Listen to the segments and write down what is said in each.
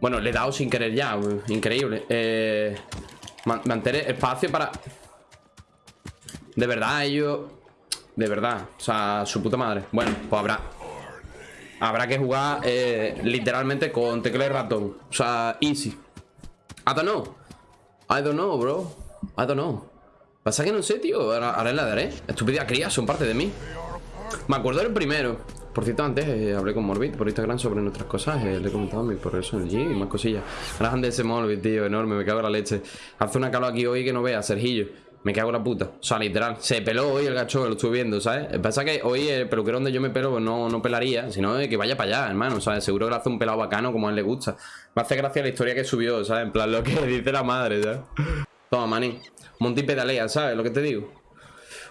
Bueno, le he dado sin querer ya, increíble. Eh, mantener espacio para... De verdad, ellos... De verdad, o sea, su puta madre. Bueno, pues habrá... Habrá que jugar eh, literalmente con tecla ratón. O sea, easy. I don't know. I don't know, bro. I don't know. Pasa que no sé, tío. Ahora, ahora la daré. Estúpida cría, son parte de mí. Me acuerdo del primero. Por cierto, antes eh, hablé con Morbid por Instagram sobre nuestras cosas. Eh, le he comentado mi progreso en el G y más cosillas. Grande ese Morbid, tío, enorme. Me cago en la leche. Hace una calor aquí hoy que no vea, Sergillo. Me cago en la puta. O sea, literal. Se peló hoy el gacho, lo estuve viendo, ¿sabes? Pasa que hoy el peluquero donde yo me pelo pues no, no pelaría, sino que vaya para allá, hermano. ¿sabes? Seguro que le hace un pelado bacano como a él le gusta. Me hace gracia la historia que subió, ¿sabes? En plan, lo que dice la madre, ¿sabes? Toma, maní. Monty pedalea, ¿sabes? Lo que te digo.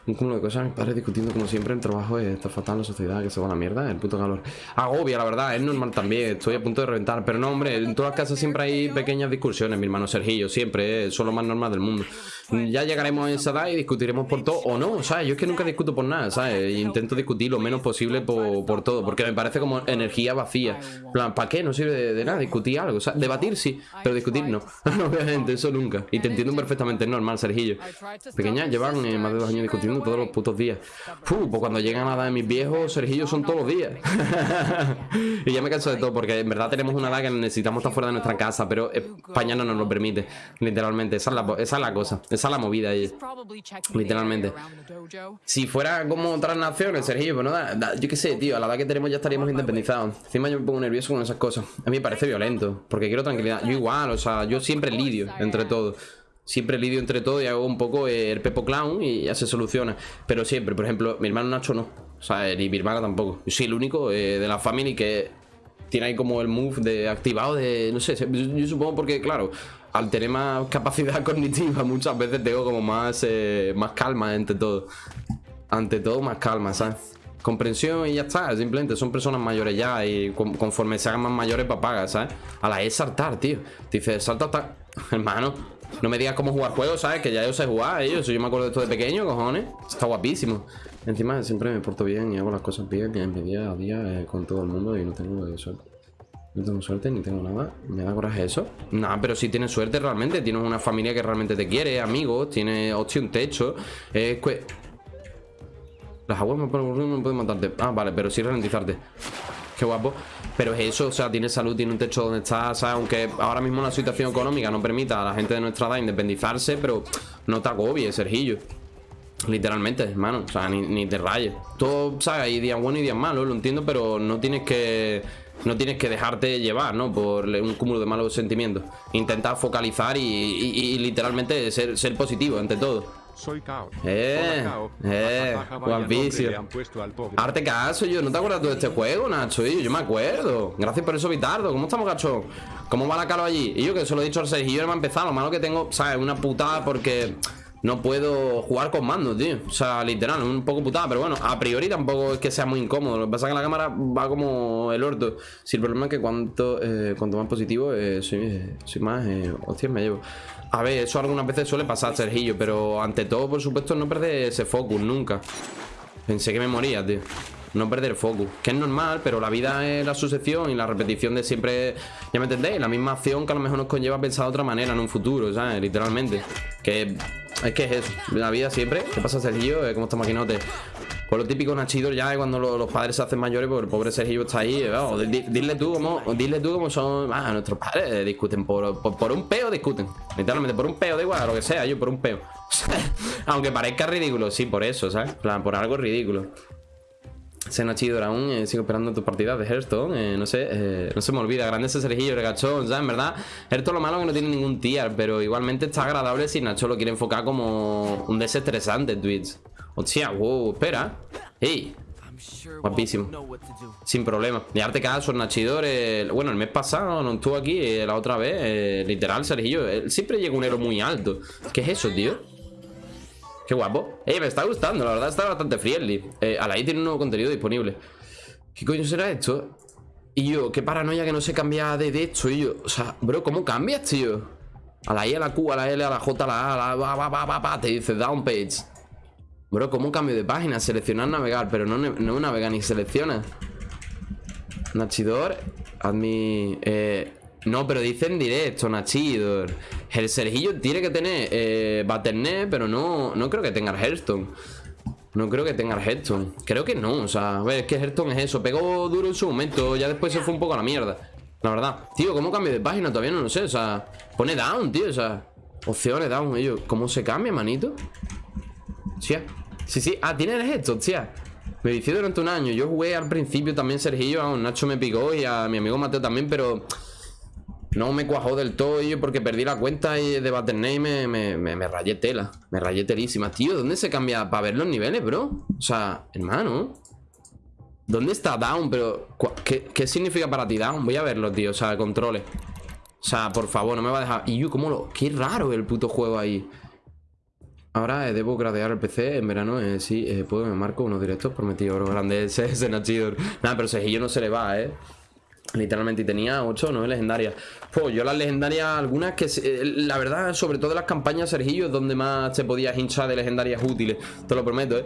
Un cúmulo de cosas, mis padres discutiendo como siempre el trabajo está fatal, la sociedad que se va a la mierda, el puto calor. Agobia, la verdad, es normal también, estoy a punto de reventar. Pero no, hombre, en todas las casas siempre hay pequeñas discusiones, mi hermano Sergillo, siempre, es lo más normal del mundo. Ya llegaremos a esa edad y discutiremos por todo o no, ¿sabes? Yo es que nunca discuto por nada, ¿sabes? Intento discutir lo menos posible por, todo, porque me parece como energía vacía. plan, ¿para qué? No sirve de, nada discutir algo, sea, Debatir sí, pero discutir no. Obviamente, eso nunca. Y te entiendo perfectamente, es normal, Sergillo. Pequeña, llevan eh, más de dos años discutiendo todos los putos días. Pues cuando llegan a la edad de mis viejos, Sergillo son todos los días. y ya me canso de todo, porque en verdad tenemos una edad que necesitamos estar fuera de nuestra casa, pero España no nos lo permite, literalmente. Esa es la, esa es la cosa. Esa es la movida ahí. Literalmente. Si fuera como otras naciones, Sergio, pues no yo qué sé, tío, a la edad que tenemos ya estaríamos independizados. Encima yo me pongo nervioso con esas cosas. A mí me parece violento, porque quiero tranquilidad. Yo igual, o sea, yo siempre lidio entre todo. Siempre lidio entre todo y hago un poco el Pepo Clown y ya se soluciona. Pero siempre, por ejemplo, mi hermano Nacho no. O sea, ni mi hermana tampoco. Yo soy el único eh, de la familia que tiene ahí como el move de activado de, no sé, yo supongo porque, claro, al tener más capacidad cognitiva muchas veces tengo como más, eh, más calma ante todo. Ante todo más calma, ¿sabes? Comprensión y ya está, simplemente son personas mayores ya y conforme se hagan más mayores papaga, ¿sabes? A la es saltar, tío. dice, salta hasta... Hermano, no me digas cómo jugar juegos, ¿sabes? Que ya yo sé jugar, ellos. Yo me acuerdo de esto de pequeño, cojones. Está guapísimo. Encima siempre me porto bien y hago las cosas bien en mi día a día eh, con todo el mundo y no tengo suerte. No tengo suerte ni tengo nada. ¿Me da coraje eso? Nah, pero si tienes suerte realmente. Tienes una familia que realmente te quiere, amigos. Tienes, hostia, un techo. Que... Las aguas me pueden matarte. Ah, vale, pero sí ralentizarte. Qué guapo. Pero es eso, o sea, tienes salud, tienes un techo donde estás, Aunque ahora mismo la situación económica no permita a la gente de nuestra edad independizarse, pero no te agobies, Sergillo. Literalmente, hermano, o sea, ni, te rayes. Todo, ¿sabes? Hay días buenos y días malos, lo entiendo, pero no tienes que no tienes que dejarte llevar, ¿no? Por un cúmulo de malos sentimientos. Intentar focalizar y, literalmente ser, ser, positivo ante todo. Soy Cao. Eh, eh, vicio. Arte caso, yo. ¿No te acuerdas tú de este juego, Nacho? Yo, yo me acuerdo. Gracias por eso, Vitardo. ¿Cómo estamos, gacho? ¿Cómo va la calo allí? Y yo que se lo he dicho al Sergio, no me ha empezado. Lo malo que tengo, ¿sabes? Una putada porque no puedo jugar con mando, tío O sea, literal, un poco putada Pero bueno, a priori tampoco es que sea muy incómodo Lo que pasa es que la cámara va como el orto Si el problema es que cuanto, eh, cuanto más positivo eh, soy, soy, más eh, Hostia, me llevo A ver, eso algunas veces suele pasar, Sergillo Pero ante todo, por supuesto, no perder ese focus nunca Pensé que me moría, tío no perder focus Que es normal, pero la vida es la sucesión Y la repetición de siempre, ya me entendéis La misma acción que a lo mejor nos conlleva pensar de otra manera En un futuro, ¿sabes? Literalmente Que es que es eso, la vida siempre. ¿Qué pasa, Sergio? ¿Cómo está maquinote? Pues lo típico Nachido ya cuando los padres se hacen mayores, pues el pobre Sergio está ahí. dile tú cómo, dile tú cómo son. Ah, nuestros padres discuten por, un peo, discuten. Literalmente, por un peo, da igual, lo que sea, yo por un peo. Aunque parezca ridículo, sí, por eso, ¿sabes? plan, por algo ridículo. Sena chido aún, eh, sigo esperando tus partidas de Hearthstone, eh, no sé, eh, no se me olvida, grande ese Sergillo, regachón, ¿sabes? En verdad, Hearthstone lo malo es que no tiene ningún tier, pero igualmente está agradable si Nacho lo quiere enfocar como un desestresante Twitch. Hostia, wow, espera. ¡Ey! Guapísimo. Sin problema. Y arte caso, Nachidor. bueno, el mes pasado no estuvo aquí, la otra vez. literal, Sergillo. Él siempre llega un héroe muy alto. ¿Qué es eso, tío? Qué guapo. Eh, me está gustando, la verdad está bastante friendly. Eh, Alaí tiene un nuevo contenido disponible. ¿Qué coño será esto? Y yo, qué paranoia que no se cambia de, de esto. Y yo, o sea, bro, ¿cómo cambias, tío? A la I, a la Q, a la L, a la J, a la A, a la va, va, va, va, va, te dice down page. Bro, ¿cómo cambio de página? Seleccionar, navegar, pero no, no navega ni selecciona. Nachidor, admi... Eh, No, pero dice en directo, Nachidor. El Sergillo tiene que tener eh, Battle.net, pero no, no creo que tenga el Hearthstone. No creo que tenga el Hearthstone. Creo que no, o sea, a ver, es que Hearthstone es eso. Pegó duro en su momento, ya después se fue un poco a la mierda. La verdad. Tío, ¿cómo cambio de página? Todavía no lo sé, o sea, pone down, tío, o sea, opciones down, ellos. ¿Cómo se cambia, manito? Sí, sí, sí. Ah, tiene el Hearthstone, tía. Me vicié durante un año. Yo jugué al principio también Sergillo, a Nacho me picó y a mi amigo Mateo también, pero no me cuajó del todo yo porque perdí la cuenta y de Battle.net me, me, rayé tela. Me rayé telísima. Tío, ¿dónde se cambia para ver los niveles, bro? O sea, hermano. ¿Dónde está Down? Pero, ¿qué, significa para ti Down? Voy a verlo, tío. O sea, controles. O sea, por favor, no me va a dejar... Y yo, ¿cómo lo...? Qué raro el puto juego ahí. Ahora eh, debo gradear el PC en verano. Eh, sí, eh, puedo, me marco unos directos prometido, bro. Grande ese, ese Nachidor. Nada, pero Sejillo no se le va, eh. Literalmente, y tenía 8 o 9 legendarias. Pues yo las legendarias, algunas que... Eh, la verdad, sobre todo las campañas, Sergillo, es donde más te podías hinchar de legendarias útiles. Te lo prometo, ¿eh?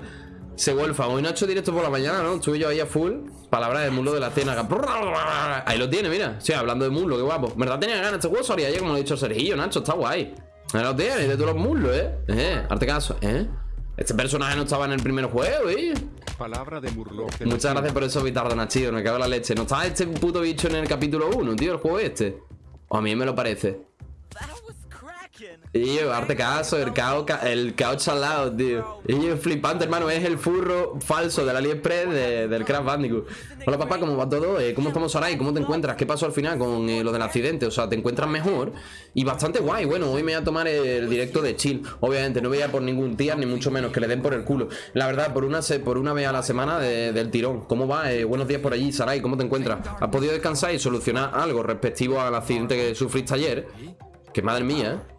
Se vuelfa. Hoy no he hecho directo por la mañana, ¿no? Estuve yo ahí a full. Palabra del mulo de la cena. Ahí lo tiene, mira. Sí, hablando de muslo, qué guapo. ¿Verdad tenía ganas? Este salía ayer, como lo he dicho Sergillo, Nacho. Está guay. Ahí lo tiene, de todos los muslos, ¿eh? Eh, arte caso, ¿eh? Este personaje no estaba en el primer juego, ¿eh? Palabra de Muchas gracias por eso, Vitardo Nachido. Me cago en la leche. ¿No estaba este puto bicho en el capítulo 1, tío? El juego este. O a mí me lo parece. Y yo, arte caso, el caos, el caos lado, tío. Y yo, flipante, hermano, es el furro falso del AliExpress del Crash Bandicoot. Hola, papá, ¿cómo va todo? Eh, ¿Cómo estamos ahora cómo te encuentras? ¿Qué pasó al final con eh, lo del accidente? O sea, ¿te encuentras mejor? Y bastante guay. Bueno, hoy me voy a tomar el directo de chill. Obviamente, no voy a por ningún tía, ni mucho menos que le den por el culo. La verdad, por una, por una vez a la semana del tirón. ¿Cómo va? Eh, buenos días por allí, Sarai. ¿Cómo te encuentras? ¿Has podido descansar y solucionar algo respectivo al accidente que sufriste ayer? Que madre mía, ¿eh?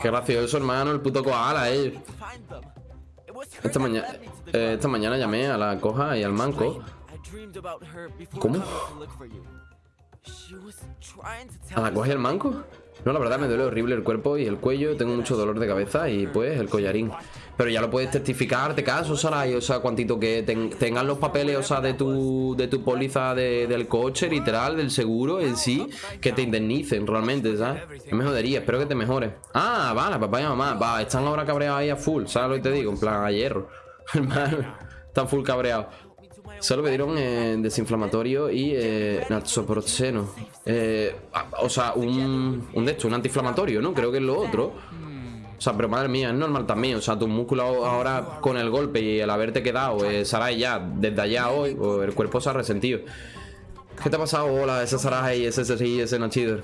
Qué gracioso, hermano, el puto koala, eh. Esta mañana, eh, esta mañana llamé a la coja y al manco. ¿Cómo? ¿A la coja y al manco? No, la verdad me duele horrible el cuerpo y el cuello, tengo mucho dolor de cabeza y pues el collarín. Pero ya lo puedes testificar, de caso, Saray, o sea, cuantito que tengan los papeles, o sea, de tu, de tu póliza del coche, literal, del seguro en sí, que te indemnicen realmente, ¿sabes? Me jodería, espero que te mejores. Ah, vale, papá y mamá, va, están ahora cabreados ahí a full, ¿sabes lo que te digo? En plan, a hierro. Hermano, están full cabreados. Solo me dieron eh, desinflamatorio y eh. Eh, o sea, un, un de esto, un antiinflamatorio, ¿no? Creo que es lo otro. O sea, pero madre mía, es normal también. O sea, tus músculos ahora con el golpe y el haberte quedado, eh, Sarai ya, desde allá hoy, el cuerpo se ha resentido. ¿Qué te ha pasado? Hola, ese Sarai, ese ese ese Nachidor.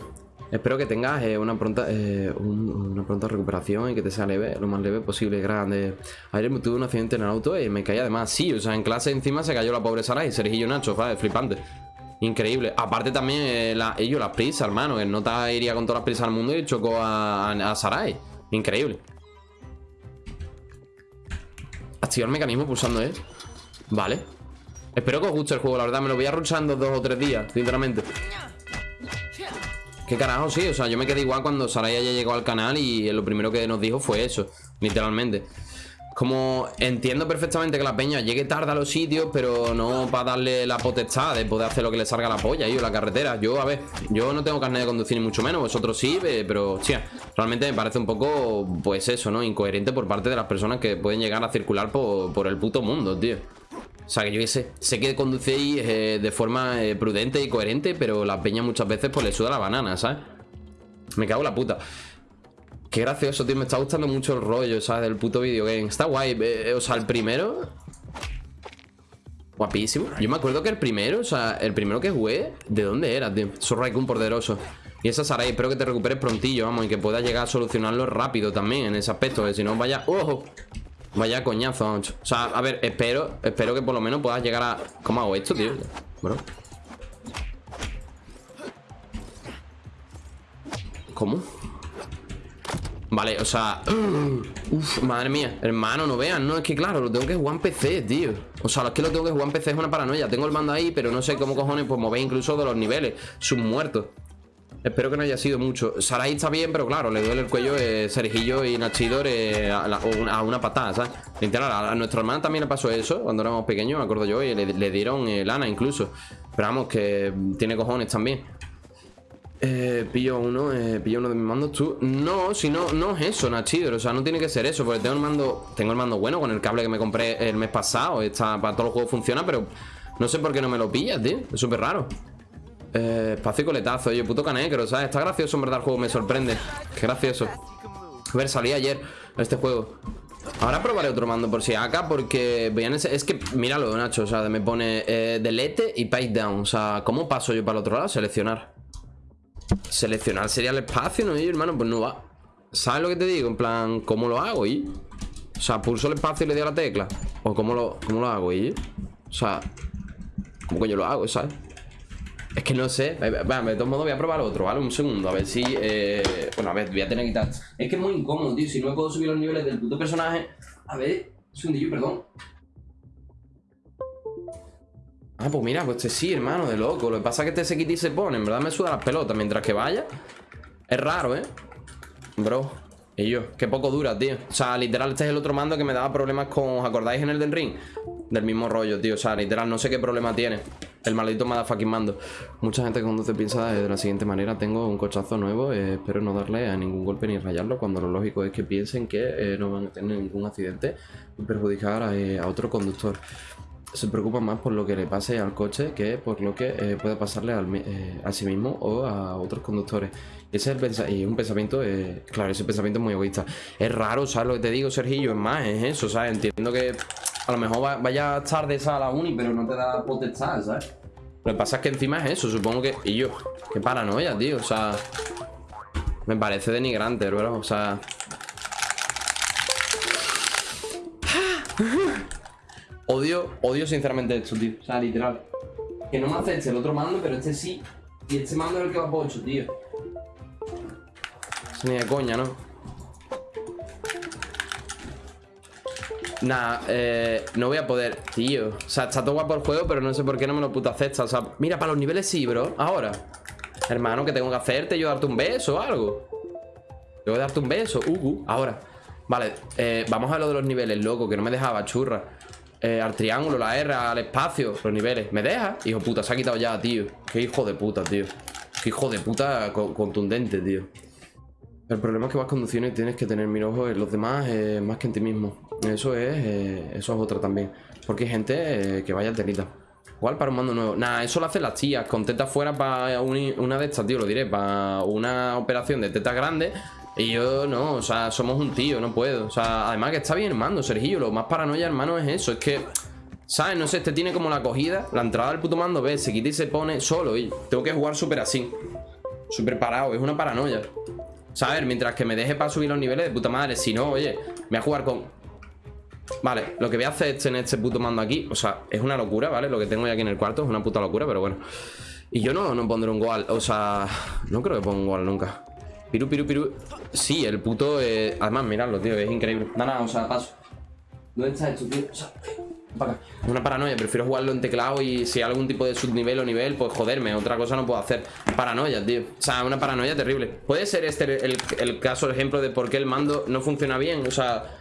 Espero que tengas eh, una, pronta, eh, una pronta recuperación y que te sea leve, lo más leve posible, grande. Ayer tuve un accidente en el auto y me caí además. Sí, o sea, en clase encima se cayó la pobre Sarai, Sergillo Nacho, ¿vale? Flipante. Increíble. Aparte también eh, ellos, las prisas, hermano. El nota iría con todas las prisas al mundo y chocó a, a, Sarai. Increíble. Activar el mecanismo pulsando E. Vale. Espero que os guste el juego, la verdad. Me lo voy a ruchando dos o tres días, sinceramente. ¿Qué carajo? Sí, o sea, yo me quedé igual cuando Saraya ya llegó al canal y lo primero que nos dijo fue eso, literalmente. Como entiendo perfectamente que la peña llegue tarde a los sitios, pero no para darle la potestad de poder hacer lo que le salga la polla, yo, la carretera. Yo, a ver, yo no tengo carnet de conducir ni mucho menos, vosotros sí, pero, hostia, realmente me parece un poco, pues eso, ¿no? Incoherente por parte de las personas que pueden llegar a circular por, por el puto mundo, tío. O sea, que yo sé, sé que conducéis eh, de forma eh, prudente y coherente, pero la peña muchas veces pues le suda la banana, ¿sabes? Me cago en la puta. Qué gracioso, tío, me está gustando mucho el rollo, ¿sabes? Del puto videogame. Está guay, eh, o sea, el primero... Guapísimo. Yo me acuerdo que el primero, o sea, el primero que jugué, ¿de dónde era, tío? Soy Raikun poderoso. Y esa Sarai, espero que te recuperes prontillo, vamos, y que puedas llegar a solucionarlo rápido también en ese aspecto, que si no vaya... ¡Ojo! Vaya coñazo, O sea, a ver, espero Espero que por lo menos puedas llegar a... ¿Cómo hago esto, tío? Bro ¿Cómo? Vale, o sea Uf, madre mía. Hermano, no vean No, es que claro, lo tengo que jugar en PC, tío. O sea, es que lo tengo que jugar en PC es una paranoia. Tengo el mando ahí, pero no sé cómo cojones Pues mover incluso de los niveles. Sus muertos Espero que no haya sido mucho. Sarai está bien, pero claro, le duele el cuello eh, y Nachidor eh, a, una patada, ¿sabes? a, nuestra hermana también le pasó eso cuando éramos pequeños, me acuerdo yo, y le, dieron eh, lana incluso. Pero vamos, que tiene cojones también. Eh, pillo uno, eh, pillo uno de mis mandos tú. No, si no, no es eso, Nachidor. O sea, no tiene que ser eso. Porque tengo el mando. Tengo el mando bueno con el cable que me compré el mes pasado. Está, para todos los juegos funciona, pero no sé por qué no me lo pillas, tío. Es súper raro. Eh, espacio y coletazo, oye, puto canecro, ¿sabes? Está gracioso en verdad el juego, me sorprende. Qué gracioso. A ver, salí ayer este juego. Ahora probaré otro mando por si acá porque Es que, míralo, Nacho, o sea, me pone eh, delete y page down. O sea, ¿cómo paso yo para el otro lado? Seleccionar. Seleccionar sería el espacio, ¿no? Y hermano, pues no va. ¿Sabes lo que te digo? En plan, ¿cómo lo hago? Y? O sea, pulso el espacio y le doy a la tecla. ¿O cómo lo, cómo lo hago? Y? O sea, ¿cómo que yo lo hago? ¿Sabes? Es que no sé. Bueno, de todos modos voy a probar otro, ¿vale? Un segundo, a ver si... Eh... Bueno, a ver, voy a tener que quitar... Es que es muy incómodo, tío. Si no puedo subir los niveles del puto personaje... A ver, un segundillo, perdón. Ah, pues mira, pues este sí, hermano, de loco. Lo que pasa es que este se quita y se pone. En verdad me suda las pelotas mientras que vaya. Es raro, ¿eh? Bro. Y yo, qué poco dura, tío. O sea, literal, este es el otro mando que me daba problemas con... ¿Os acordáis en el del ring? Del mismo rollo, tío. O sea, literal, no sé qué problema tiene. El maldito motherfucking mando. Mucha gente que conduce piensa de la siguiente manera. Tengo un cochazo nuevo, eh, espero no darle a ningún golpe ni rayarlo, cuando lo lógico es que piensen que eh, no van a tener ningún accidente y perjudicar a, eh, otro conductor. Se preocupan más por lo que le pase al coche que por lo que puede pasarle a sí mismo o a otros conductores. Ese es el y un pensamiento, claro, ese pensamiento es muy egoísta. Es raro, ¿sabes lo que te digo, Sergillo? Es más, es eso, ¿sabes? Entiendo que a lo mejor vaya tarde esa a la uni, pero no te da potestad, ¿sabes? Lo que pasa es que encima es eso, supongo que... Y yo, qué paranoia, tío, o sea... Me parece denigrante, bro, o sea... Odio, odio sinceramente esto, tío. O sea, literal. Que no me acepte el otro mando, pero este sí. Y este mando es el que va por 8, tío. Ni de coña, ¿no? Nah, eh, no voy a poder, tío. O sea, está todo guapo el juego, pero no sé por qué no me lo puto acepta. O sea, mira, para los niveles sí, bro. Ahora. Hermano, ¿qué tengo que hacerte? ¿Yo darte un beso o algo? Tengo que darte un beso. Uh, uh ahora. Vale, eh, vamos a lo de los niveles, loco Que no me dejaba, churra. Eh, Al triángulo, la R, al espacio Los niveles. ¿Me deja? Hijo puta, se ha quitado ya, tío. Qué hijo de puta, tío. Qué hijo de puta contundente, tío. El problema es que vas conduciendo y tienes que tener mil ojos en los demás eh, más que en ti mismo. Eso es, eh, eso es otra también. Porque hay gente eh, que vaya telita. Igual para un mando nuevo. Nah, eso lo hacen las tías. Con tetas fuera para una de estas, tío, lo diré. Para una operación de tetas grande. Y yo no, o sea, somos un tío, no puedo. O sea, además que está bien el mando, Sergio. Lo más paranoia, hermano, es eso. Es que, ¿sabes? No sé, este tiene como la acogida. La entrada del puto mando, ves, se quita y se pone solo. Y tengo que jugar súper así. Súper parado, es una paranoia. ¿Sabes? Mientras que me deje para subir los niveles de puta madre. Si no, oye, me voy a jugar con... Vale, lo que voy a hacer es en este puto mando aquí O sea, es una locura, ¿vale? Lo que tengo ya aquí en el cuarto es una puta locura, pero bueno Y yo no, no pondré un goal O sea, no creo que ponga un goal nunca Piru, piru, piru Sí, el puto... Eh... Además, miradlo, tío, es increíble Nada, nada, o sea, paso ¿Dónde está esto, tío? O sea, es una paranoia, prefiero jugarlo en teclado y si hay algún tipo de subnivel o nivel, pues joderme, otra cosa no puedo hacer. Paranoia, tío. O sea, una paranoia terrible. Puede ser este el, caso, el ejemplo de por qué el mando no funciona bien. O sea...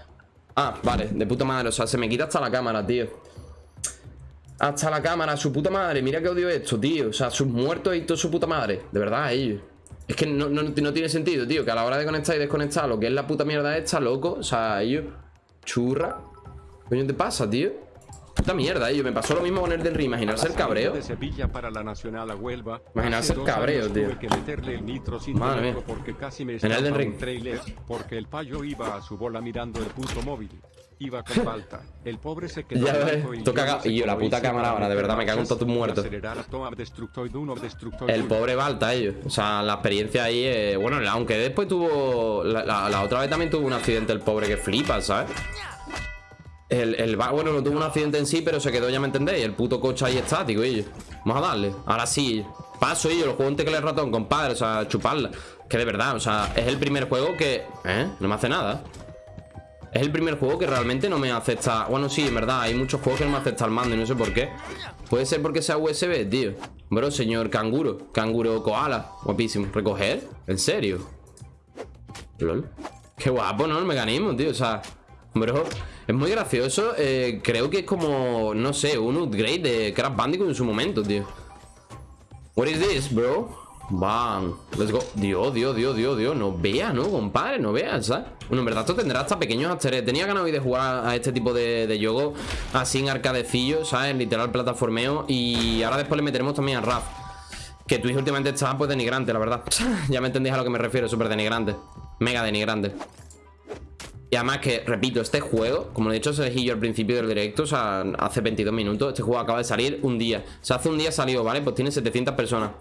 Ah, vale, de puta madre. O sea, se me quita hasta la cámara, tío. Hasta la cámara, su puta madre. Mira que odio esto, tío. O sea, sus muertos y todo su puta madre. De verdad, ellos. Es que no, no, tiene sentido, tío. Que a la hora de conectar y desconectar lo que es la puta mierda esta, loco. O sea, ellos... Churra. ¿Qué coño te pasa, tío? Puta mierda, yo me pasó lo mismo con el del. Imaginarse el cabreo. Imaginarse el cabreo, tío. Madre mía. En el del ring. Porque el payo iba a su bola mirando el punto móvil. Iba con falta. El pobre se quedó. Ya ves, toca y yo la puta cámara ahora, de verdad me cago en todos muertos. El pobre Balta, ellos. O sea, la experiencia ahí, eh, bueno, aunque después tuvo la, la otra vez también tuvo un accidente el pobre que flipa, ¿sabes? El, el bueno, no tuvo un accidente en sí, pero se quedó, ya me entendéis. El puto coche ahí estático, ellos. Vamos a darle. Ahora sí. Paso, ellos. Lo juego en tecla ratón, compadre. O sea, chuparla. Que de verdad, o sea, es el primer juego que... ¿Eh? No me hace nada. Es el primer juego que realmente no me acepta... Bueno, sí, en verdad, hay muchos juegos que no me acepta el mando y no sé por qué. Puede ser porque sea USB, tío. Bro, señor canguro. Canguro koala. Guapísimo. ¿Recoger? ¿En serio? LOL. Qué guapo, ¿no? El mecanismo, tío. O sea... Bro, es muy gracioso. Eh, creo que es como, no sé, un upgrade de Crash Bandicoot en su momento, tío. What is this, bro? Van, let's go Dios, Dios, Dios, Dios, Dios No veas, ¿no, compadre? No veas, ¿sabes? Bueno, en verdad esto tendrá hasta pequeños asteres Tenía ganas hoy de jugar a este tipo de, de juego Así en arcadecillo, ¿sabes? Literal plataformeo Y ahora después le meteremos también a RAF Que Twitch últimamente está pues denigrante, la verdad Ya me entendéis a lo que me refiero, súper denigrante Mega denigrante y además que, repito, este juego, como he dicho Sergillo al principio del directo, o sea, hace 22 minutos, este juego acaba de salir un día. O sea, hace un día salió, ¿vale? Pues tiene 700 personas.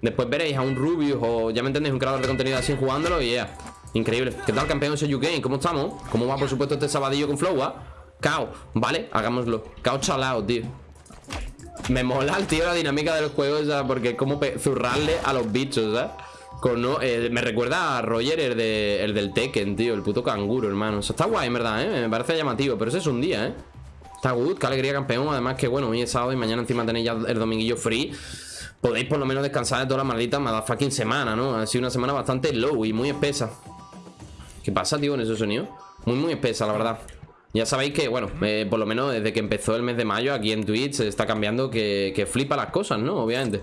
Después veréis a un Rubius o, ya me entendéis, un creador de contenido así jugándolo y ya. Increíble. ¿Qué tal, campeón de UK? ¿Cómo estamos? ¿Cómo va, por supuesto, este sabadillo con Flow, ah? Cao, ¿vale? Hagámoslo. Cao chalao, tío. Me mola, tío, la dinámica del juego, o sea, porque es como zurrarle a los bichos, ¿sabes? Eh, me recuerda a Roger, el, de, el del Tekken, tío El puto canguro, hermano está guay, en verdad, ¿eh? Me parece llamativo Pero ese es un día, ¿eh? Está good, qué alegría, campeón Además que, bueno, hoy es sábado y mañana encima tenéis ya el dominguillo free Podéis por lo menos descansar de toda la maldita fucking semana, ¿no? Ha sido una semana bastante low y muy espesa ¿Qué pasa, tío, con ese sonido? Muy, muy espesa, la verdad ya sabéis que, bueno, eh, por lo menos desde que empezó el mes de mayo aquí en Twitch se está cambiando que, que flipa las cosas, ¿no? Obviamente.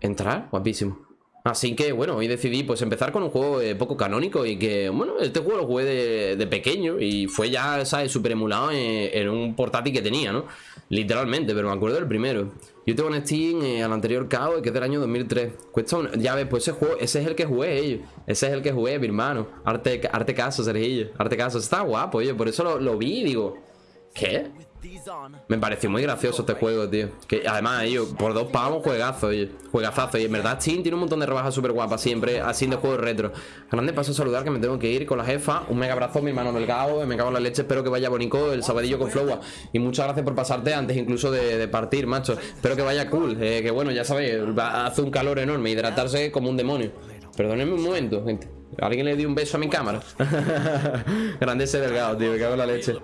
Entrar, guapísimo. Así que bueno, hoy decidí pues empezar con un juego eh, poco canónico y que, bueno, este juego lo jugué de, pequeño y fue ya, ¿sabes? Súper emulado en, un portátil que tenía, ¿no? Literalmente, pero me acuerdo del primero. Yo tengo en Steam eh, al anterior KO, que es del año 2003. Cuesta un... Ya ves, pues ese juego, ese es el que jugué, ellos. Ese es el que jugué, mi hermano. Arte, arte caso, Sergillo. Arte caso. Está guapo, oye, por eso lo, lo vi y digo... ¿Qué? Me pareció muy gracioso este juego, tío. Que además, ellos, por dos pavos, juegazo, oye. Juegazazo, y en verdad Steam tiene un montón de rebajas súper guapas Siempre, así de juegos retro. Grande paso a saludar que me tengo que ir con la jefa. Un mega abrazo, mi hermano Delgado Me cago en la leche, espero que vaya bonito el sabadillo con Flowa. Y muchas gracias por pasarte antes incluso de, partir, macho. Espero que vaya cool, eh, que bueno, ya sabéis Hace un calor enorme, hidratarse como un demonio. Perdónenme un momento, gente. Alguien le dio un beso a mi cámara Grande ese Delgado, tío, me cago en la leche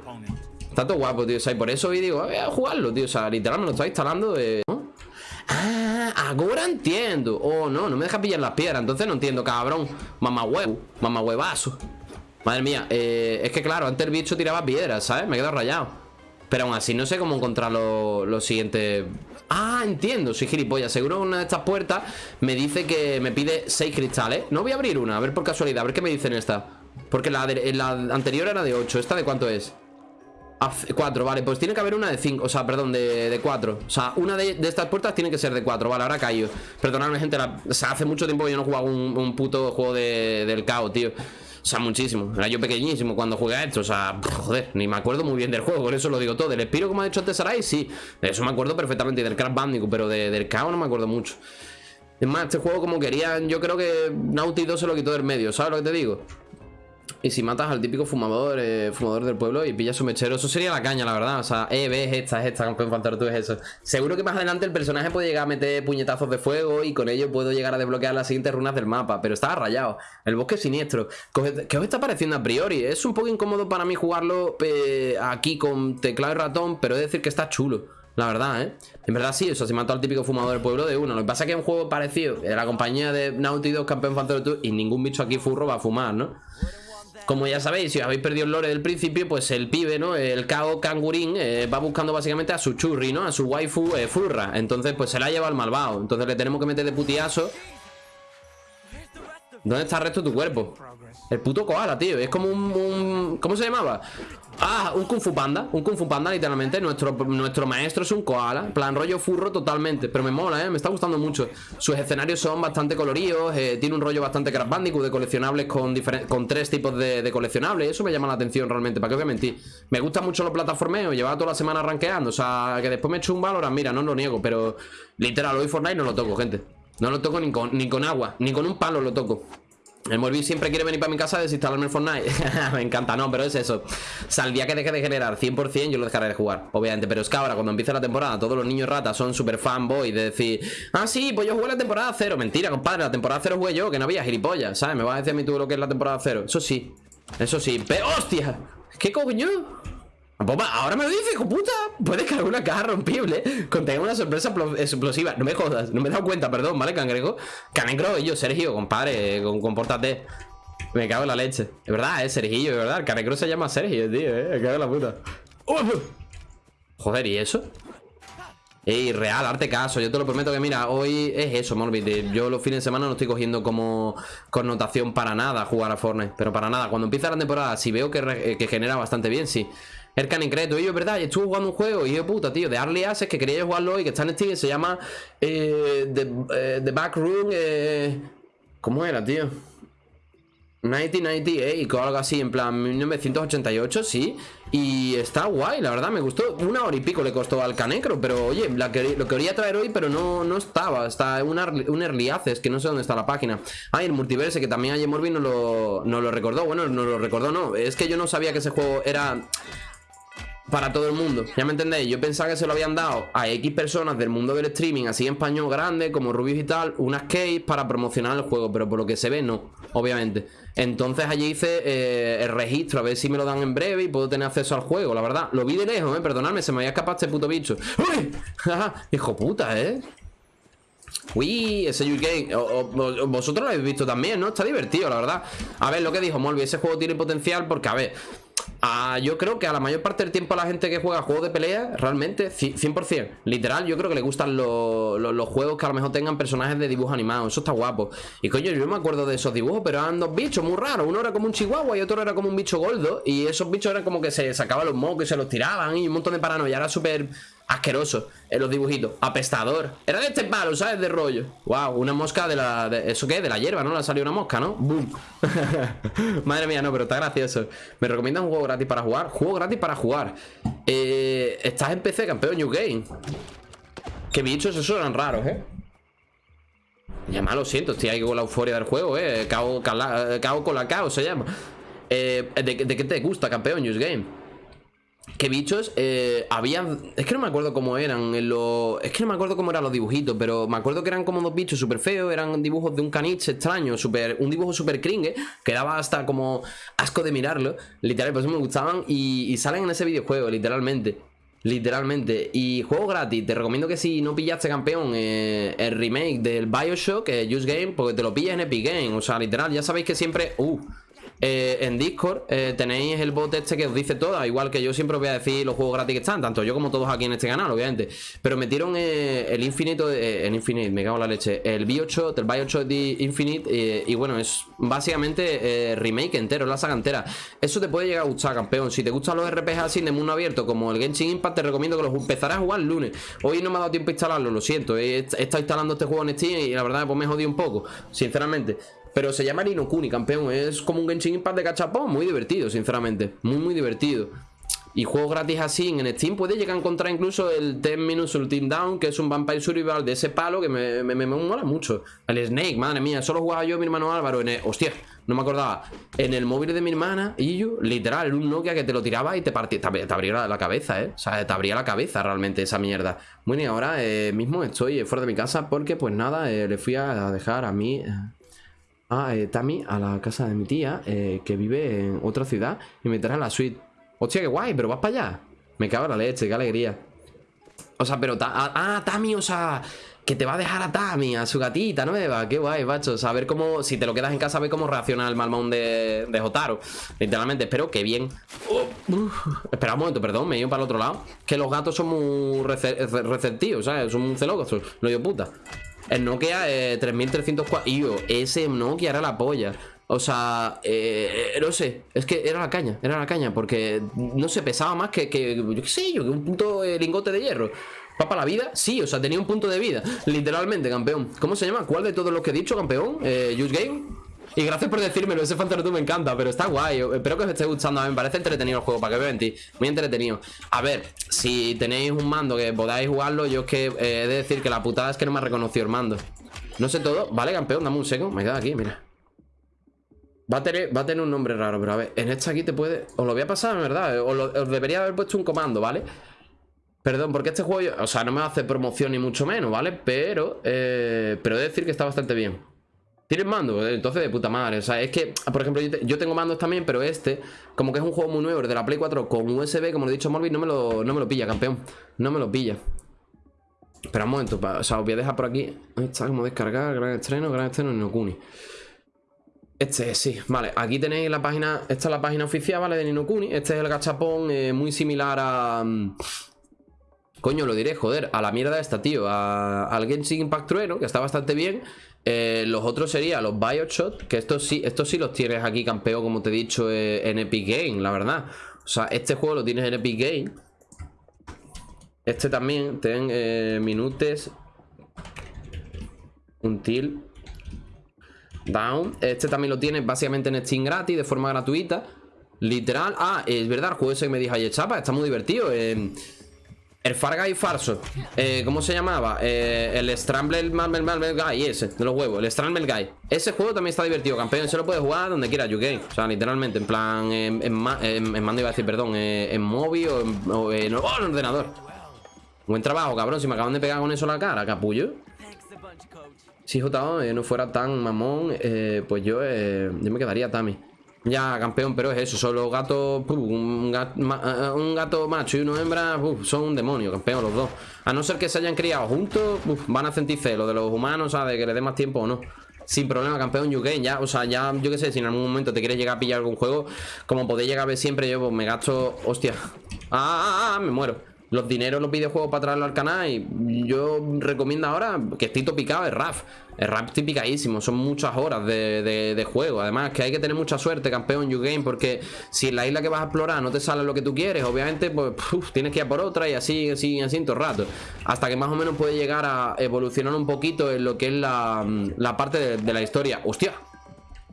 Está todo guapo, tío. O sea, y por eso hoy digo, voy a jugarlo, tío. O sea, literal me lo está instalando de... Ah, ahora entiendo. Oh, no, no me deja pillar las piedras. Entonces no entiendo, cabrón. Mamá huevo, mamá huevazo. Madre mía, eh, es que claro, antes el bicho tiraba piedras, ¿sabes? Me he quedado rayado. Pero aún así no sé cómo encontrar los lo siguientes... Ah, entiendo, soy gilipollas Seguro una de estas puertas me dice que me pide 6 cristales No voy a abrir una, a ver por casualidad A ver qué me dicen esta Porque la, la anterior era de 8 ¿Esta de cuánto es? 4, vale, pues tiene que haber una de 5 O sea, perdón, de 4 O sea, una de, estas puertas tiene que ser de 4 Vale, ahora caído Perdonadme, gente o sea, hace mucho tiempo que yo no jugaba un, puto juego de, del caos, tío o sea, muchísimo. Era yo pequeñísimo cuando jugué a esto. O sea, joder, ni me acuerdo muy bien del juego. Por eso lo digo todo. Del Espiro, como ha dicho antes Sarai, sí. Eso me acuerdo perfectamente. Y del Crash Bandicoot, pero del caos no me acuerdo mucho. Es más, este juego como querían, yo creo que Naughty 2 se lo quitó del medio. ¿Sabes lo que te digo? Y si matas al típico fumador, eh, fumador del pueblo y pillas su mechero, eso sería la caña, la verdad. O sea, eh, ves, esta, es esta, campeón faltar tú es eso. Seguro que más adelante el personaje puede llegar a meter puñetazos de fuego y con ello puedo llegar a desbloquear las siguientes runas del mapa. Pero estaba rayado. El bosque siniestro. ¿Qué os está pareciendo a priori? Es un poco incómodo para mí jugarlo eh, aquí con teclado y ratón, pero es decir que está chulo. La verdad, ¿eh? En verdad sí, o sea, se mató al típico fumador del pueblo de uno. Lo que pasa es que es un juego parecido. De la compañía de Naughty Dog, campeón Fantasy y ningún bicho aquí furro va a fumar, ¿no? Como ya sabéis, si habéis perdido el lore del principio, pues el pibe, ¿no? El Kao Kangurín eh, va buscando básicamente a su churri, ¿no? A su waifu eh, furra. Entonces, pues se la lleva al malvado. Entonces le tenemos que meter de putiazo. ¿Dónde está el resto de tu cuerpo? El puto koala, tío. Es como un, ¿Cómo se llamaba? Ah, un Kung Fu Panda. Un Kung Fu Panda, literalmente. Nuestro, nuestro maestro es un koala. Plan rollo furro totalmente. Pero me mola, ¿eh? Me está gustando mucho. Sus escenarios son bastante coloridos. Eh, tiene un rollo bastante Crash de coleccionables con, con tres tipos de, coleccionables. Eso me llama la atención realmente. ¿Para qué voy a mentir? Me gustan mucho los plataformeos. Llevaba toda la semana rankeando. O sea, que después me echo un valor. Mira, no lo niego. Pero literal, hoy Fortnite no lo toco, gente. No lo toco ni con, ni con agua. Ni con un palo lo toco. El Morbi siempre quiere venir para mi casa a desinstalarme el Fortnite Me encanta, no, pero es eso O sea, el día que deje de generar 100% yo lo dejaré de jugar Obviamente, pero es que ahora cuando empiece la temporada Todos los niños ratas son súper fanboy De decir, ah sí, pues yo jugué la temporada cero Mentira, compadre, la temporada cero jugué yo Que no había gilipollas, ¿sabes? Me vas a decir a mí tú lo que es la temporada cero Eso sí, eso sí, pero ¡hostia! ¿Qué coño? Ahora me lo dice, hijo puta. Puedes cargar una caja rompible. Contenga una sorpresa explosiva. No me jodas, no me he dado cuenta, perdón, ¿vale, cangrejo? Canegro, y yo, Sergio, compadre, compórtate. Me cago en la leche. Es verdad, es Sergio, de verdad. Canegro se llama Sergio, tío, eh. Me cago en la puta. Joder, ¿y eso? Ey, real, arte caso. Yo te lo prometo que, mira, hoy es eso, Morbid. Yo los fines de semana no estoy cogiendo como connotación para nada jugar a Fortnite. Pero para nada. Cuando empieza la temporada, si veo que, que genera bastante bien, sí. El Canicreto, y yo, ¿verdad? Y estuve jugando un juego, y yo, puta, tío, de Early Access que quería jugarlo hoy, que está en Steam, se llama eh, The, eh, The Back Room. Eh, ¿Cómo era, tío? 1998 o algo así, en plan 1988, sí. Y está guay, la verdad, me gustó. Una hora y pico le costó al Canecro, pero oye, la quería- lo quería traer hoy, pero no, no estaba. Está un, un early access, que no sé dónde está la página. Ah, y el multiverse, que también ayer Morbi nos lo, nos lo recordó. Bueno, nos lo recordó, no. Es que yo no sabía que ese juego era para todo el mundo. Ya me entendéis, yo pensaba que se lo habían dado a X personas del mundo del streaming, así en español grande, como Rubius y tal, unas keys para promocionar el juego, pero por lo que se ve, no, obviamente. Entonces allí hice eh, el registro, a ver si me lo dan en breve y puedo tener acceso al juego, la verdad. Lo vi de lejos, eh, perdonadme, se me había escapado este puto bicho. ¡Uy! Hijo puta, eh. Uy, ese o- vosotros lo habéis visto también, ¿no? Está divertido, la verdad. A ver, lo que dijo Molby, ese juego tiene potencial porque, a ver. Ah, yo creo que a la mayor parte del tiempo a la gente que juega juegos de pelea, realmente, ci- 100%, literal, yo creo que le gustan los, los- juegos que a lo mejor tengan personajes de dibujo animado. Eso está guapo. Y coño, yo me acuerdo de esos dibujos, pero eran dos bichos muy raros. Uno era como un chihuahua y otro era como un bicho gordo. Y esos bichos eran como que se sacaban los mocos y se los tiraban y un montón de paranoia. Era súper asqueroso en los dibujitos. Apestador. Era de este palo, ¿sabes? De rollo. Wow, una mosca de la. ¿Eso qué? De la hierba, ¿no? Le salió una mosca, ¿no? Boom. Madre mía, no, pero está gracioso. ¿Me recomiendas un juego gratis para jugar? Juego gratis para jugar. Eh, Estás en PC, campeón New Game. Qué bichos esos eran raros, ¿eh? Ya más lo siento, estoy ahí con la euforia del juego, eh. Cao, cala- eh, con la cao se llama. Eh, ¿de, de qué te gusta, campeón, News Game? ¿Qué bichos? Eh, habían. Es que no me acuerdo cómo eran. en lo- Es que no me acuerdo cómo eran los dibujitos, pero me acuerdo que eran como dos bichos súper feos. Eran dibujos de un caniche extraño, súper. Un dibujo súper cringe, que daba hasta como asco de mirarlo. Literal, por eso me gustaban. Y, salen en ese videojuego, literalmente. Literalmente. Y juego gratis. Te recomiendo que si no pillaste campeón eh, el remake del Bioshock, eh, Use Game, porque te lo pillas en Epic Game. O sea, literal, ya sabéis que siempre. Uh, eh, en Discord eh, tenéis el bot este que os dice todo, igual que yo siempre os voy a decir los juegos gratis que están, tanto yo como todos aquí en este canal, obviamente. Pero metieron eh, el Infinito, el Infinite, me cago en la leche, el Bioshock, el Bioshock de Infinite, y bueno, es básicamente remake entero, la saga entera. Eso te puede llegar a gustar, campeón. Si te gustan los RPGs así de mundo abierto, como el Genshin Impact, te recomiendo que los empezarás a jugar el lunes. Hoy no me ha dado tiempo a instalarlo, lo siento. He, estado instalando este juego en Steam y la verdad pues me jodido un poco, sinceramente. Pero se llama Nino Kuni, campeón. Es como un Genshin Impact de cachapón. Muy divertido, sinceramente. Muy, muy divertido. Y juegos gratis así en Steam puedes llegar a encontrar incluso el 10 Minutes Ultimate Down, que es un Vampire Survival de ese palo que me, me, me- mola mucho. El Snake, madre mía, solo jugaba yo mi hermano Álvaro en el, Hostia, no me acordaba. En el móvil de mi hermana y yo, literal, era un Nokia que te lo tiraba y te partía, te, te abría la, la cabeza, ¿eh? O sea, te abría la cabeza realmente esa mierda. Bueno, y ahora eh, mismo estoy fuera de mi casa porque, pues nada, eh, le fui a dejar a mí. eh, a eh, Tami a la casa de mi tía, eh, que vive en otra ciudad, y me trae la suite. Hostia, qué guay, pero vas para allá. Me cago en la leche, qué alegría. O sea, pero. ta- ah, Tami, o sea. Que te va a dejar a Tami, a su gatita nueva. Qué guay, macho. O sea, a ver cómo. Si te lo quedas en casa, a ver cómo reacciona el malmón de, de Jotaro. Literalmente, espero que bien. Oh. Espera un momento, perdón, me he ido para el otro lado. Que los gatos son muy rece- rece- receptivos, ¿sabes? Son muy celosos. Lo digo puta. El Nokia eh, 3304. Y yo, ese Nokia era la polla. O sea, eh, no sé, es que era la caña, era la caña, porque no se pesaba más que, yo qué sé yo, que un punto eh, lingote de hierro. ¿Va para la vida? Sí, o sea, tenía un punto de vida, literalmente, campeón. ¿Cómo se llama? ¿Cuál de todos los que he dicho, campeón? Eh, Use Game. Y gracias por decírmelo, ese Fantasy me encanta, pero está guay. Espero que os esté gustando. A mí me parece entretenido el juego, para que mentir. Muy entretenido. A ver, si tenéis un mando que podáis jugarlo, yo es que eh, he de decir que la putada es que no me ha reconocido el mando. No sé todo. Vale, campeón, dame un seco. Me quedo aquí, mira. Va a, tener, va a tener un nombre raro, pero a ver, en esta aquí te puede... Os lo voy a pasar, en verdad. Os, lo- os debería haber puesto un comando, ¿vale? Perdón, porque este juego, o sea, no me hace promoción ni mucho menos, ¿vale? Pero, eh, pero he de decir que está bastante bien. ¿Tienes mando? Entonces de puta madre. O sea, es que, por ejemplo, yo, te- yo tengo mandos también, pero este, como que es un juego muy nuevo, de la Play 4 con USB, como lo he dicho Morbi, no me lo, no me lo pilla, campeón. No me lo pilla. Espera un momento, o sea, os voy a dejar por aquí. Ahí está, como descargar, gran estreno, gran estreno en Nokuni. Este, sí, vale, aquí tenéis la página, esta es la página oficial, ¿vale? De Ninokuni, este es el gachapón, eh, muy similar a... mm, Coño, lo diré, joder, a la mierda esta, tío a, Al Genshin Impact Trueno, que está bastante bien eh, Los otros serían los Bioshock Que estos sí, estos sí los tienes aquí, campeón Como te he dicho, eh, en Epic Game, la verdad. O sea, este juego lo tienes en Epic Game Este también Ten eh, Minutes Until Down. Este también lo tienes básicamente en Steam gratis De forma gratuita. Literal, ah, es verdad, el juego ese que me dijo ayer Chapa Está muy divertido eh el Far Guy Farso eh, ¿Cómo se llamaba? Eh, el Scramble Marvel Guy Ese, de los huevos, el Scramble Guy. Ese juego también está divertido, campeón Se lo puedes jugar donde quiera, UK O sea, literalmente, en plan En, en, mando iba a decir, perdón eh, En móvil o en, o en, ordenador. Buen trabajo, cabrón Si me acaban de pegar con eso la cara, capullo. Si JO no fuera tan mamón Pues yo, yo me quedaría Tami ya, campeón, pero es eso, son los gatos, un, gato, eh, un, gato, macho y una hembra, son un demonio, campeón, los dos. A no ser que se hayan criado juntos, van a sentir celo de los humanos, ¿sabes? Que le dé más tiempo o no. Sin problema, campeón UK, ya, o sea, ya, yo qué sé, si en algún momento te quieres llegar a pillar algún juego, como podéis llegar a ver siempre, yo pues, me gasto, hostia, ah, ah, ah, me muero los dineros los videojuegos para traerlo al canal y yo recomiendo ahora que estoy topicado es RAF. El rap estoy picadísimo, son muchas horas de, juego. Además que hay que tener mucha suerte campeón U-Game porque si en la isla que vas a explorar no te sale lo que tú quieres obviamente pues tienes que ir a por otra y así, así, así todo el rato. Hasta que más o menos puede llegar a evolucionar un poquito en lo que es la, la parte de, de la historia. Hostia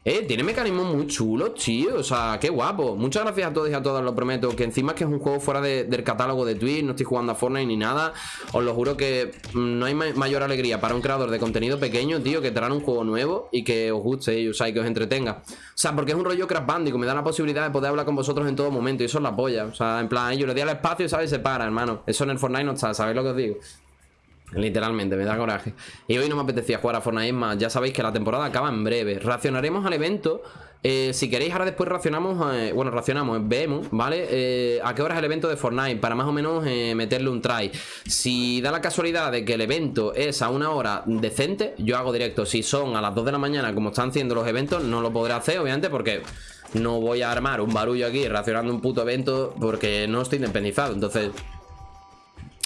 eh, tiene mecanismos muy chulos, tío O sea, qué guapo. Muchas gracias a todos y a todas, lo prometo Que encima es que es un juego fuera del catálogo de Twitch No estoy jugando a Fortnite ni nada. Os lo juro que mm, no hay mayor alegría Para un creador de contenido pequeño, tío Que traer un juego nuevo y que os guste y, o sea, y que os entretenga. O sea, porque es un rollo Crash Bandicoot Me da la posibilidad de poder hablar con vosotros en todo momento Y eso es la polla. O sea, en plan, yo le di al espacio y, ¿sabes? Se para, hermano. Eso en el Fortnite no está, ¿sabéis lo que os digo? Literalmente, me da coraje Y hoy no me apetecía jugar a Fortnite más Ya sabéis que la temporada acaba en breve Racionaremos al evento eh, Si queréis ahora después racionamos eh, Bueno, racionamos, vemos, ¿vale? Eh, ¿A qué hora es el evento de Fortnite? Para más o menos meterle un try Si da la casualidad de que el evento es a una hora decente Yo hago directo Si son a las 2 de la mañana como están haciendo los eventos No lo podré hacer, obviamente, porque no voy a armar un barullo aquí racionando un puto evento porque no estoy independizado. Entonces,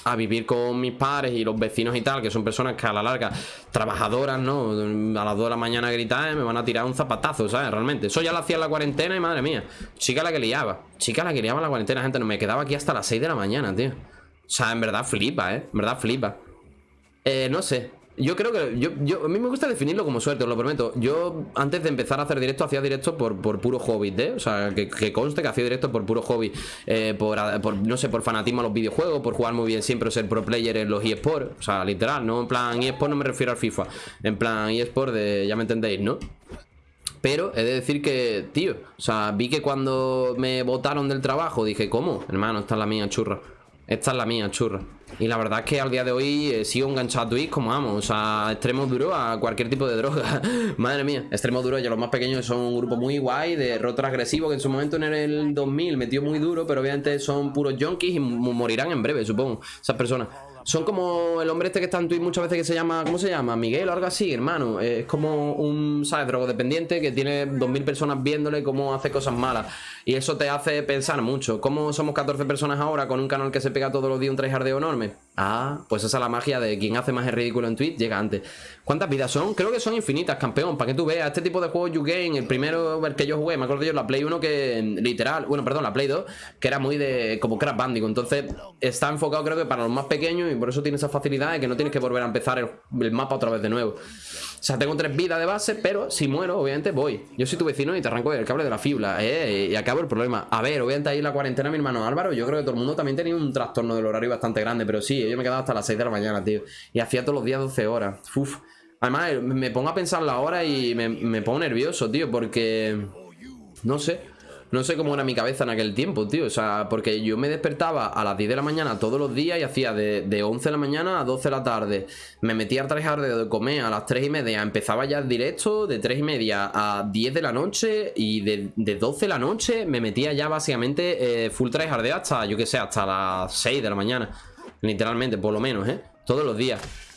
a vivir con mis padres y los vecinos y tal, que son personas que a la larga, trabajadoras, ¿no? A las 2 de la mañana gritar, me van a tirar un zapatazo, ¿sabes? Realmente. Eso ya lo hacía en la cuarentena y madre mía. Chica la que liaba. Chica la que liaba en la cuarentena, gente. No me quedaba aquí hasta las 6 de la mañana, tío. O sea, en verdad flipa, ¿eh? En verdad flipa. Eh, no sé. Yo creo que yo, yo, a mí me gusta definirlo como suerte, os lo prometo. Yo antes de empezar a hacer directo hacía directo por, por puro hobby, ¿eh? O sea, que, conste que hacía directo por puro hobby, eh, por, no sé, por fanatismo a los videojuegos, por jugar muy bien siempre, ser pro player en los eSports. O sea, literal, no en plan eSports no me refiero al FIFA, en plan eSports de, ya me entendéis, ¿no? Pero he de decir que, tío, o sea, vi que cuando me votaron del trabajo dije, ¿cómo? Hermano, esta es la mía, churra. Esta es la mía, churra. Y la verdad es que al día de hoy eh, sigo enganchado a Twitch como amo. O sea, extremo duro a cualquier tipo de droga. Madre mía, extremo duro. Ya los más pequeños son un grupo muy guay de rotor agresivo que en su momento en el 2000 metió muy duro, pero obviamente son puros junkies y morirán en breve, supongo. Esas personas. Son como el hombre este que está en Twitch muchas veces que se llama, ¿cómo se llama? Miguel o algo así, hermano. Es como un, ¿sabes? Drogodependiente que tiene 2.000 personas viéndole cómo hace cosas malas. Y eso te hace pensar mucho. ¿Cómo somos 14 personas ahora con un canal que se pega todos los días un tryhardeo enorme? Ah, pues esa es la magia de quien hace más el ridículo en Twitch, llega antes. ¿Cuántas vidas son? Creo que son infinitas, campeón. Para que tú veas, este tipo de juegos YouGame, el primero el que yo jugué, me acuerdo yo, la Play 1 que literal, bueno, perdón, la Play 2, que era muy de como Crash Bandicoot. Entonces está enfocado creo que para los más pequeños y por eso tiene esa facilidad de que no tienes que volver a empezar el mapa otra vez de nuevo. O sea, tengo tres vidas de base, pero si muero, obviamente voy. Yo soy tu vecino y te arranco el cable de la fibra, ¿eh? Y acabo el problema. A ver, obviamente ahí la cuarentena, mi hermano Álvaro, yo creo que todo el mundo también tenía un trastorno del horario bastante grande, pero sí, yo me quedaba hasta las 6 de la mañana, tío. Y hacía todos los días 12 horas. Uf. Además, me pongo a pensar la hora y me, me pongo nervioso, tío, porque... No sé. No sé cómo era mi cabeza en aquel tiempo, tío. O sea, porque yo me despertaba a las 10 de la mañana todos los días y hacía de, 11 de la mañana a 12 de la tarde. Me metía a trabajar de comer a las 3 y media. Empezaba ya el directo de 3 y media a 10 de la noche. Y de, 12 de la noche me metía ya básicamente eh, full tryhard hasta, yo que sé, hasta las 6 de la mañana. Literalmente, por lo menos, ¿eh? Todos los días.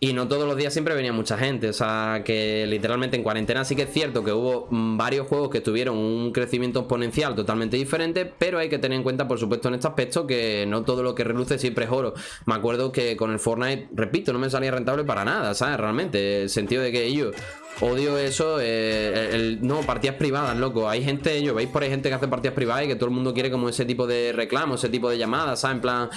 Y no todos los días siempre venía mucha gente. O sea, que literalmente en cuarentena sí que es cierto que hubo mm, varios juegos que tuvieron un crecimiento exponencial totalmente diferente. Pero hay que tener en cuenta, por supuesto, en este aspecto que no todo lo que reluce siempre es oro. Me acuerdo que con el Fortnite, repito, no me salía rentable para nada, ¿sabes? Realmente. El sentido de que yo odio eso. eh, no, partidas privadas, loco. Hay gente, yo veis por ahí gente que hace partidas privadas y que todo el mundo quiere como ese tipo de reclamo, ese tipo de llamadas, ¿sabes? En plan,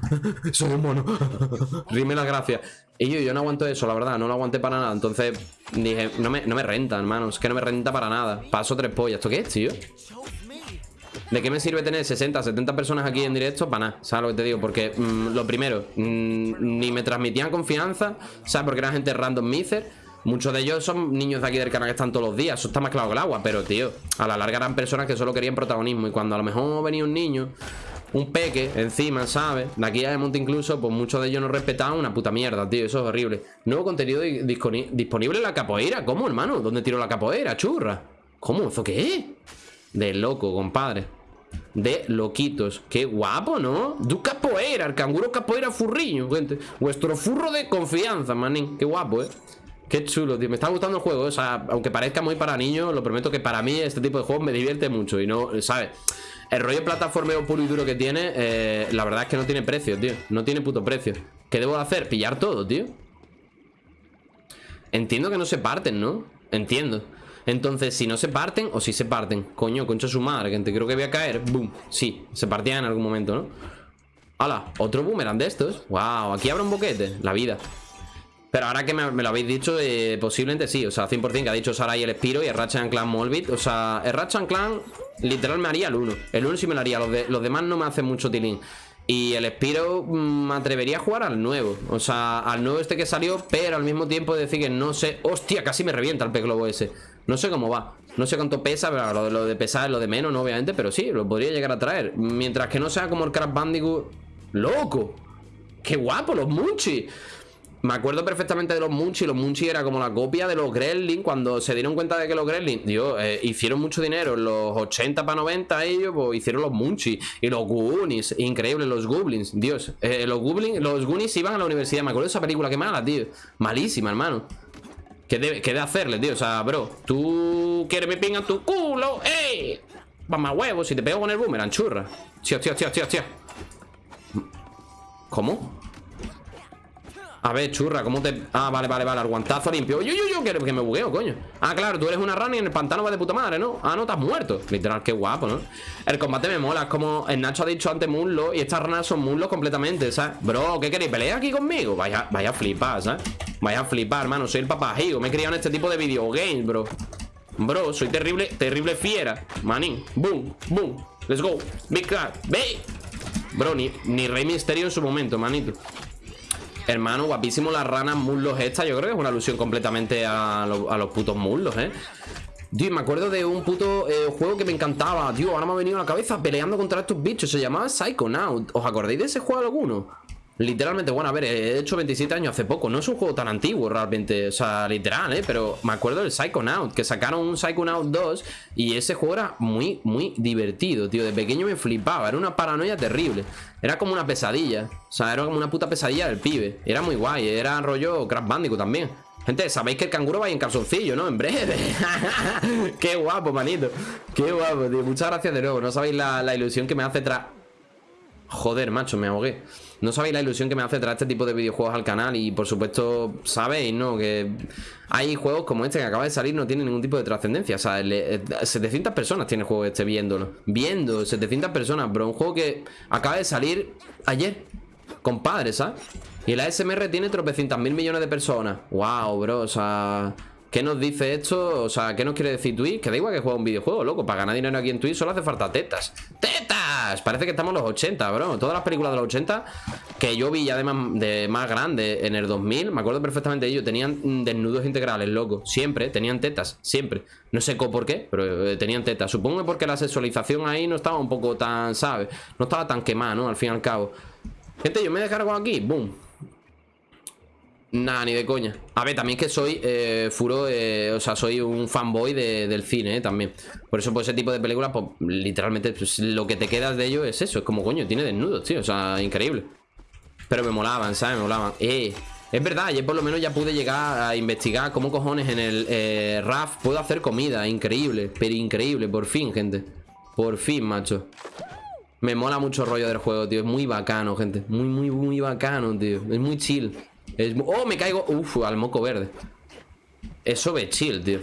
soy un mono. Rime las gracias. Y yo, yo no aguanto eso, la verdad, no lo aguanté para nada. Entonces dije, no me, no me renta, hermano. Es que no me renta para nada. Paso tres pollas. ¿Esto qué es, tío? ¿De qué me sirve tener 60, 70 personas aquí en directo? Para nada, ¿sabes lo que te digo? Porque mm, lo primero, mm, ni me transmitían confianza, ¿sabes? Porque era gente random miser. Muchos de ellos son niños de aquí del canal que están todos los días. Eso está más claro que el agua. Pero, tío, a la larga eran personas que solo querían protagonismo. Y cuando a lo mejor venía un niño, un peque encima, ¿sabes? De aquí a monte incluso, pues muchos de ellos no respetaban una puta mierda, tío. Eso es horrible. Nuevo contenido di- disponi- disponible en la capoeira. ¿Cómo, hermano? ¿Dónde tiro la capoeira, churra? ¿Cómo? ¿Eso qué es? De loco, compadre. De loquitos. Qué guapo, ¿no? Du capoeira, el canguro capoeira furriño, gente. Vuestro furro de confianza, manín. Qué guapo, ¿eh? Qué chulo, tío. Me está gustando el juego. O sea, aunque parezca muy para niños, lo prometo que para mí este tipo de juegos me divierte mucho. Y no, ¿sabes? El rollo plataformeo puro y duro que tiene, eh, la verdad es que no tiene precio, tío. No tiene puto precio. ¿Qué debo de hacer? Pillar todo, tío. Entiendo que no se parten, ¿no? Entiendo. Entonces, si no se parten o si se parten. Coño, concha su madre, gente. Creo que voy a caer. Boom. Sí, se partían en algún momento, ¿no? ¡Hala! Otro boomerang de estos. ¡Wow! Aquí habrá un boquete. La vida. Pero ahora que me, lo habéis dicho, eh, posiblemente sí. O sea, 100% que ha dicho Sarai el Espiro y el Ratchet Clan Molbit. O sea, el Ratchet Clan literal me haría el 1. El 1 sí me lo haría. Los, los demás no me hacen mucho tilín. Y el Espiro mm, me atrevería a jugar al nuevo. O sea, al nuevo este que salió, pero al mismo tiempo decir que no sé. ¡Hostia! Casi me revienta el pez globo ese. No sé cómo va. No sé cuánto pesa, pero lo de, lo de pesar es lo de menos, ¿no? Obviamente, pero sí, lo podría llegar a traer. Mientras que no sea como el Crash Bandicoot. ¡Loco! ¡Qué guapo! Los Munchies. Me acuerdo perfectamente de los Munchies. Los Munchies era como la copia de los Gremlins. Cuando se dieron cuenta de que los Gremlins, Dios, eh, hicieron mucho dinero en los 80 para 90 ellos, pues hicieron los Munchies. Y los Goonies, increíble, los Goblins. Dios, eh, los Goblins, los Goonies iban a la universidad. Me acuerdo de esa película, qué mala, tío. Malísima, hermano. ¿Qué de, qué de hacerle, tío? O sea, bro, tú quieres me pinga tu culo, ¡ey! Mamá huevos, si te pego con el boomerang, churra. Tío, tío, tío, tío, tío. ¿Cómo? A ver, churra, ¿cómo te...? Ah, vale, vale, vale, aguantazo limpio Yo, yo, yo, que, que me bugueo, coño Ah, claro, tú eres una rana y en el pantano va de puta madre, ¿no? Ah, no, estás muerto Literal, qué guapo, ¿no? El combate me mola, es como el Nacho ha dicho antes muslo Y estas ranas son muslos completamente, ¿sabes? Bro, ¿qué queréis? ¿Pelear aquí conmigo? Vaya, vaya a flipar, ¿sabes? Vaya a flipar, hermano Soy el papajigo, me he criado en este tipo de videogames, bro Bro, soy terrible, terrible fiera Manín, boom, boom Let's go, big car, ve Bro, ni, ni Rey Misterio en su momento, manito Hermano, guapísimo las ranas muslos esta Yo creo que es una alusión completamente a, a los putos muslos, ¿eh? Tío, me acuerdo de un puto eh, juego que me encantaba Tío, ahora me ha venido a la cabeza peleando contra estos bichos Se llamaba Psychonaut ¿Os acordáis de ese juego alguno? Literalmente, bueno, a ver, he hecho 27 años hace poco No es un juego tan antiguo realmente O sea, literal, ¿eh? Pero me acuerdo del Psychonaut Que sacaron un Psychonaut 2 Y ese juego era muy, muy divertido, tío De pequeño me flipaba, era una paranoia terrible Era como una pesadilla O sea, era como una puta pesadilla del pibe Era muy guay, era rollo Crash Bandicoot también Gente, sabéis que el canguro va en calzoncillo, ¿no? En breve. Qué guapo, manito. Qué guapo, tío. Muchas gracias de nuevo. No sabéis la, la ilusión que me hace tras... Joder, macho, me ahogué. No sabéis la ilusión que me hace traer este tipo de videojuegos al canal y por supuesto sabéis, ¿no? Que hay juegos como este que acaba de salir no tiene ningún tipo de trascendencia. O sea, le- eh, 700 personas tiene juego este viéndolo. Viendo, 700 personas, bro. Un juego que acaba de salir ayer. Compadre, ¿sabes? Y el ASMR tiene tropecientas mil millones de personas. Wow, bro, o sea... ¿Qué nos dice esto? O sea, ¿qué nos quiere decir Twitch? Que da igual que juega un videojuego, loco. Para ganar dinero aquí en Twitch solo hace falta tetas. ¡Tetas! Parece que estamos en los 80, bro. Todas las películas de los 80 que yo vi ya de más, de más grande en el 2000, me acuerdo perfectamente de ellos. Tenían mm, desnudos integrales, loco. Siempre, tenían tetas. Siempre. No sé por qué, pero eh, tenían tetas. Supongo que porque la sexualización ahí no estaba un poco tan, ¿sabes? No estaba tan quemada, ¿no? Al fin y al cabo. Gente, yo me descargo aquí. Boom. Nah, ni de coña. A ver, también que soy eh, furo, o sea, soy un fanboy de- del cine, eh, también. Por eso, por ese tipo de películas, pues literalmente pues, lo que te quedas de ello es eso. Es como, coño, tiene desnudos, tío. O sea, increíble. Pero me molaban, ¿sabes? Me molaban. Es verdad, ayer por lo menos ya pude llegar a investigar cómo cojones en el eh, RAF puedo hacer comida. Increíble, pero increíble, por fin, gente. Por fin, macho. Me mola mucho el rollo del juego, tío. Es muy bacano, gente. Muy, muy, muy bacano, tío. Es muy chill. ¡Oh, me caigo! Uf, al moco verde. Eso ve chill, tío.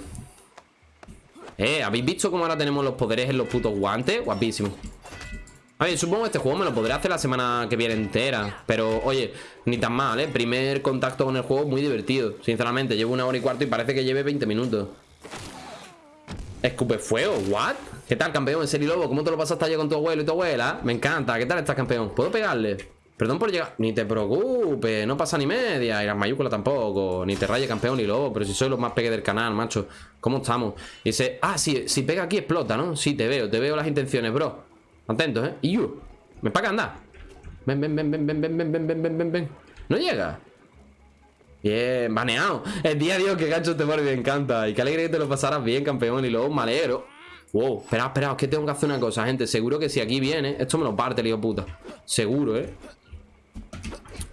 Eh, ¿habéis visto cómo ahora tenemos los poderes en los putos guantes? Guapísimo. A ver, supongo que este juego me lo podré hacer la semana que viene entera Pero, oye, ni tan mal, ¿eh? Primer contacto con el juego muy divertido Sinceramente, llevo una hora y cuarto y parece que lleve 20 minutos Escupe fuego, ¿what? ¿Qué tal, campeón? ¿En Lobo? ¿Cómo te lo pasaste ayer con tu abuelo y tu abuela? Me encanta, ¿qué tal estás, campeón? ¿Puedo pegarle? Perdón por llegar... Ni te preocupes, no pasa ni media Y las mayúsculas tampoco Ni te raye, campeón, ni lobo Pero si soy los más pegues del canal, macho ¿Cómo estamos? Y dice... Ah, sí, si pega aquí explota, ¿no? Sí, te veo, te veo las intenciones, bro Atentos, ¿eh? Y yo. Ven para acá, anda. Ven, ven, ven, ven, ven, ven, ven, ven, ven, ven, ven. No llega. Bien, baneado. El día, Dios, que gancho te por me encanta. Y qué alegre que te lo pasaras bien, campeón. Y luego malero. Wow, espera, espera, es que tengo que hacer una cosa, gente. Seguro que si aquí viene, esto me lo parte, hijo puta. Seguro, ¿eh?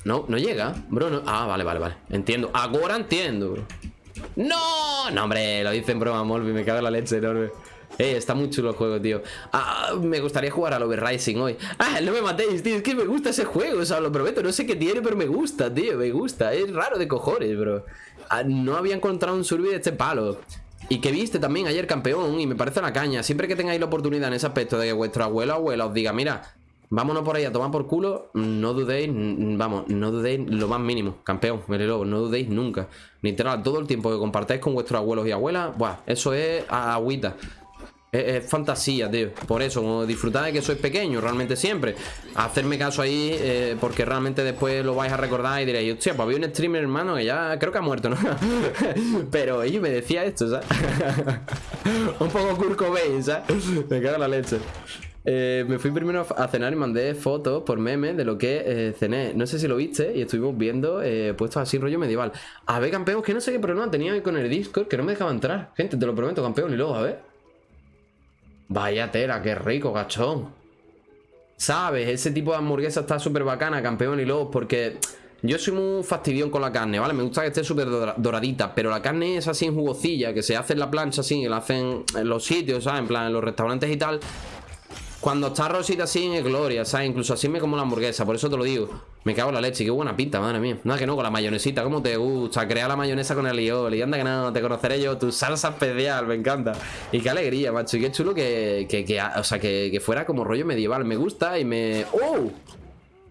No, no llega, bro. Ah, vale, vale, vale. Entiendo. Ahora entiendo, bro. ¡No! No, hombre, lo dicen broma, Molby. Me cago en la leche enorme. Eh, está muy chulo el juego, tío ah, Me gustaría jugar al Overrising hoy Ah, no me matéis, tío Es que me gusta ese juego, o sea, lo prometo No sé qué tiene, pero me gusta, tío Me gusta, es raro de cojones, bro ah, No había encontrado un survey de este palo y que viste también ayer campeón Y me parece la caña Siempre que tengáis la oportunidad en ese aspecto De que vuestro abuelo o abuela os diga Mira, vámonos por ahí a tomar por culo No dudéis, vamos, no dudéis lo más mínimo Campeón, lobo, no dudéis nunca Literal, todo el tiempo que compartáis con vuestros abuelos y abuelas Buah, eso es agüita es, fantasía, tío Por eso, como disfrutar de que sois pequeño Realmente siempre Hacerme caso ahí eh, Porque realmente después lo vais a recordar Y diréis, hostia, pues había un streamer, hermano Que ya creo que ha muerto, ¿no? Pero ellos me decía esto, ¿sabes? un poco Kurt ¿sabes? Me cago en la leche eh, me fui primero a cenar y mandé fotos por meme de lo que eh, cené. No sé si lo viste y estuvimos viendo eh, puestos así rollo medieval. A ver, campeón, que no sé qué problema tenía con el Discord, que no me dejaba entrar. Gente, te lo prometo, campeón, y luego, a ver. Vaya tela, qué rico, gachón. ¿Sabes? Ese tipo de hamburguesa está súper bacana, campeón y lobos, porque yo soy muy fastidión con la carne, ¿vale? Me gusta que esté súper doradita, pero la carne es así en jugosilla, que se hace en la plancha así, que la hacen en los sitios, ¿sabes? En plan, en los restaurantes y tal. Cuando está rosita así en gloria, ¿sabes? Incluso así me como la hamburguesa, por eso te lo digo. Me cago en la leche, qué buena pinta, madre mía. Nada que no, con la mayonesita, ¿cómo te gusta? Crear la mayonesa con el y anda que no, te conoceré yo, tu salsa especial, me encanta. Y qué alegría, macho, y qué chulo que, que, que o sea, que, que fuera como rollo medieval. Me gusta y me... ¡Oh!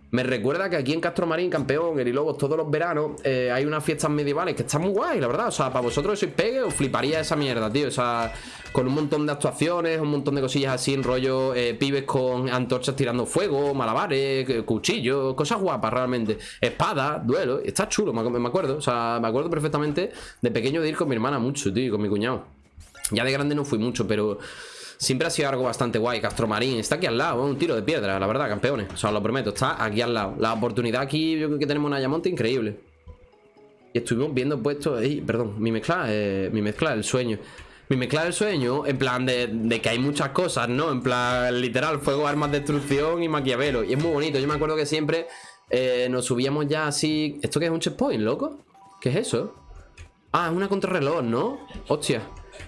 Me recuerda que aquí en Castro Marín, campeón, el Lobos, todos los veranos eh, hay unas fiestas medievales que están muy guay, la verdad. O sea, para vosotros sois pegue, os fliparía esa mierda, tío. O sea, con un montón de actuaciones, un montón de cosillas así en rollo eh, pibes con antorchas tirando fuego, malabares, eh, cuchillos, cosas guapas realmente. Espada, duelo, está chulo, me acuerdo. O sea, me acuerdo perfectamente de pequeño de ir con mi hermana mucho, tío, con mi cuñado. Ya de grande no fui mucho, pero Siempre ha sido algo bastante guay Castromarín está aquí al lado, un tiro de piedra, la verdad, campeones O sea, os lo prometo, está aquí al lado La oportunidad aquí, yo creo que tenemos una Ayamonte increíble Y estuvimos viendo puestos Perdón, mi mezcla, eh, mi mezcla del sueño mi mezcla del sueño, en plan de, que hay muchas cosas, ¿no? En plan, literal, fuego, armas, destrucción y maquiavelo. Y es muy bonito. Yo me acuerdo que siempre eh, nos subíamos ya así... ¿Esto qué es un checkpoint, loco? ¿Qué es eso? Ah, es una contrarreloj, ¿no? Hostia.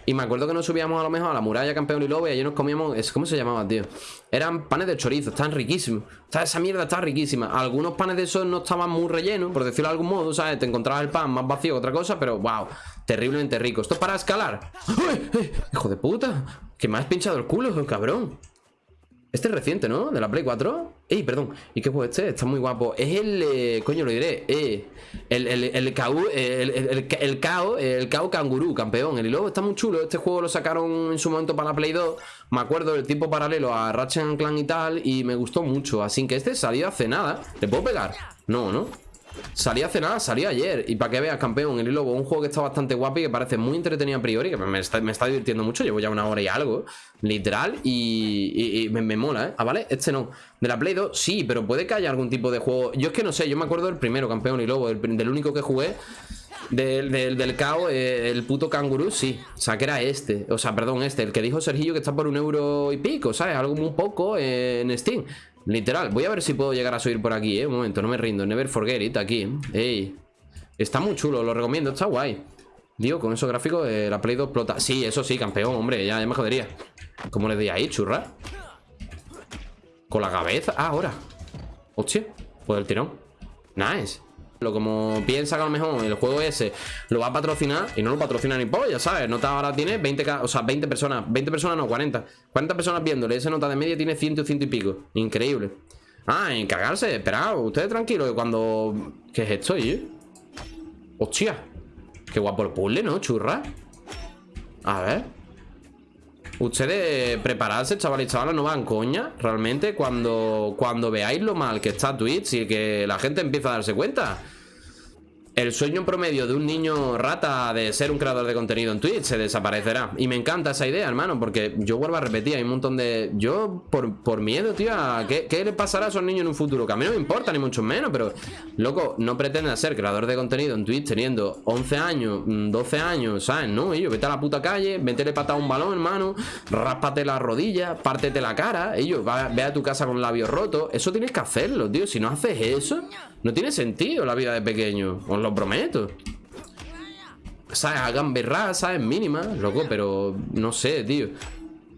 Y me acuerdo que nos subíamos a lo mejor a la muralla campeón y lobo y allí nos comíamos... ¿Cómo se llamaba, tío? Eran panes de chorizo, estaban riquísimos. esa mierda está riquísima. Algunos panes de esos no estaban muy rellenos, por decirlo de algún modo, ¿sabes? Te encontrabas el pan más vacío que otra cosa, pero wow, terriblemente rico. ¿Esto es para escalar? ¡Ay, ¡Hijo de puta! Que me has pinchado el culo, cabrón. Este es reciente, ¿no? De la Play 4 Ey, perdón. ¿Y qué juego este? Está muy guapo. Es el... Eh, coño, lo diré. Eh, El, el, el, KO, el, el, el, KO El KO Kanguru, campeón. El logo está muy chulo. Este juego lo sacaron en su momento para la Play 2 Me acuerdo del tipo paralelo a Ratchet Clank y tal Y me gustó mucho. Así que este salió hace nada. ¿Le puedo pegar? No, ¿no? Salí hace nada, salió ayer Y para que veas, campeón, el Lobo Un juego que está bastante guapo y que parece muy entretenido a priori Que me está, me está divirtiendo mucho Llevo ya una hora y algo, literal Y, me, mola, ¿eh? Ah, vale, este no De la Play 2, sí, pero puede que haya algún tipo de juego Yo es que no sé, yo me acuerdo del primero, campeón y Lobo del, único que jugué del, del, del eh, el puto canguro, sí. O sea, que era este. O sea, perdón, este. El que dijo Sergillo que está por un euro y pico, ¿sabes? Algo muy poco en Steam. Literal, voy a ver si puedo llegar a subir por aquí, ¿eh? Un momento, no me rindo Never forget it, aquí Ey Está muy chulo, lo recomiendo, está guay. Digo, con esos gráficos la Play 2 explota. Sí, eso sí, campeón, hombre, ya, me jodería. ¿Cómo le di ahí, churra? Con la cabeza. Ah, ahora. Hostia, pues el tirón. Nice. Lo como piensa que a lo mejor el juego ese lo va a patrocinar y no lo patrocina ni polla, ¿sabes? Nota ahora tiene 20, o sea, 20 personas, 20 personas no, 40. 40 personas viéndole, esa nota de media tiene 100 o 100 y pico. Increíble. Ah, en cagarse, esperad, ustedes tranquilos que cuando... ¿Qué es esto, eh? Hostia. Qué guapo el puzzle, ¿no? Churra. A ver. Ustedes prepararse, chavales y chavalas, no van coña. Realmente, cuando, cuando veáis lo mal que está Twitch y que la gente empieza a darse cuenta. El sueño promedio de un niño rata de ser un creador de contenido en Twitch se desaparecerá. Y me encanta esa idea, hermano, porque yo vuelvo a repetir, hay un montón de... Yo, por, por miedo, tío, ¿qué, ¿qué, le pasará a esos niños en un futuro? Que a mí no me importa, ni mucho menos, pero... Loco, no pretende ser creador de contenido en Twitch teniendo 11 años, 12 mm, años, ¿sabes? No, ellos, vete a la puta calle, métele patada a un balón, hermano, ráspate la rodilla, pártete la cara, ellos, ve a tu casa con labios rotos. Eso tienes que hacerlo, tío. Si no haces eso, no tiene sentido la vida de pequeño. Prometo. ¿Sabes? Hagan berra, ¿sabes? Mínima, loco, pero no sé, tío.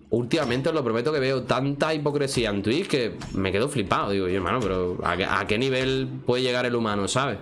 Últimamente os lo prometo que veo tanta hipocresía en Twitch que me quedo flipado. Digo, yo, hermano, pero ¿a qué nivel puede llegar el humano, ¿sabes?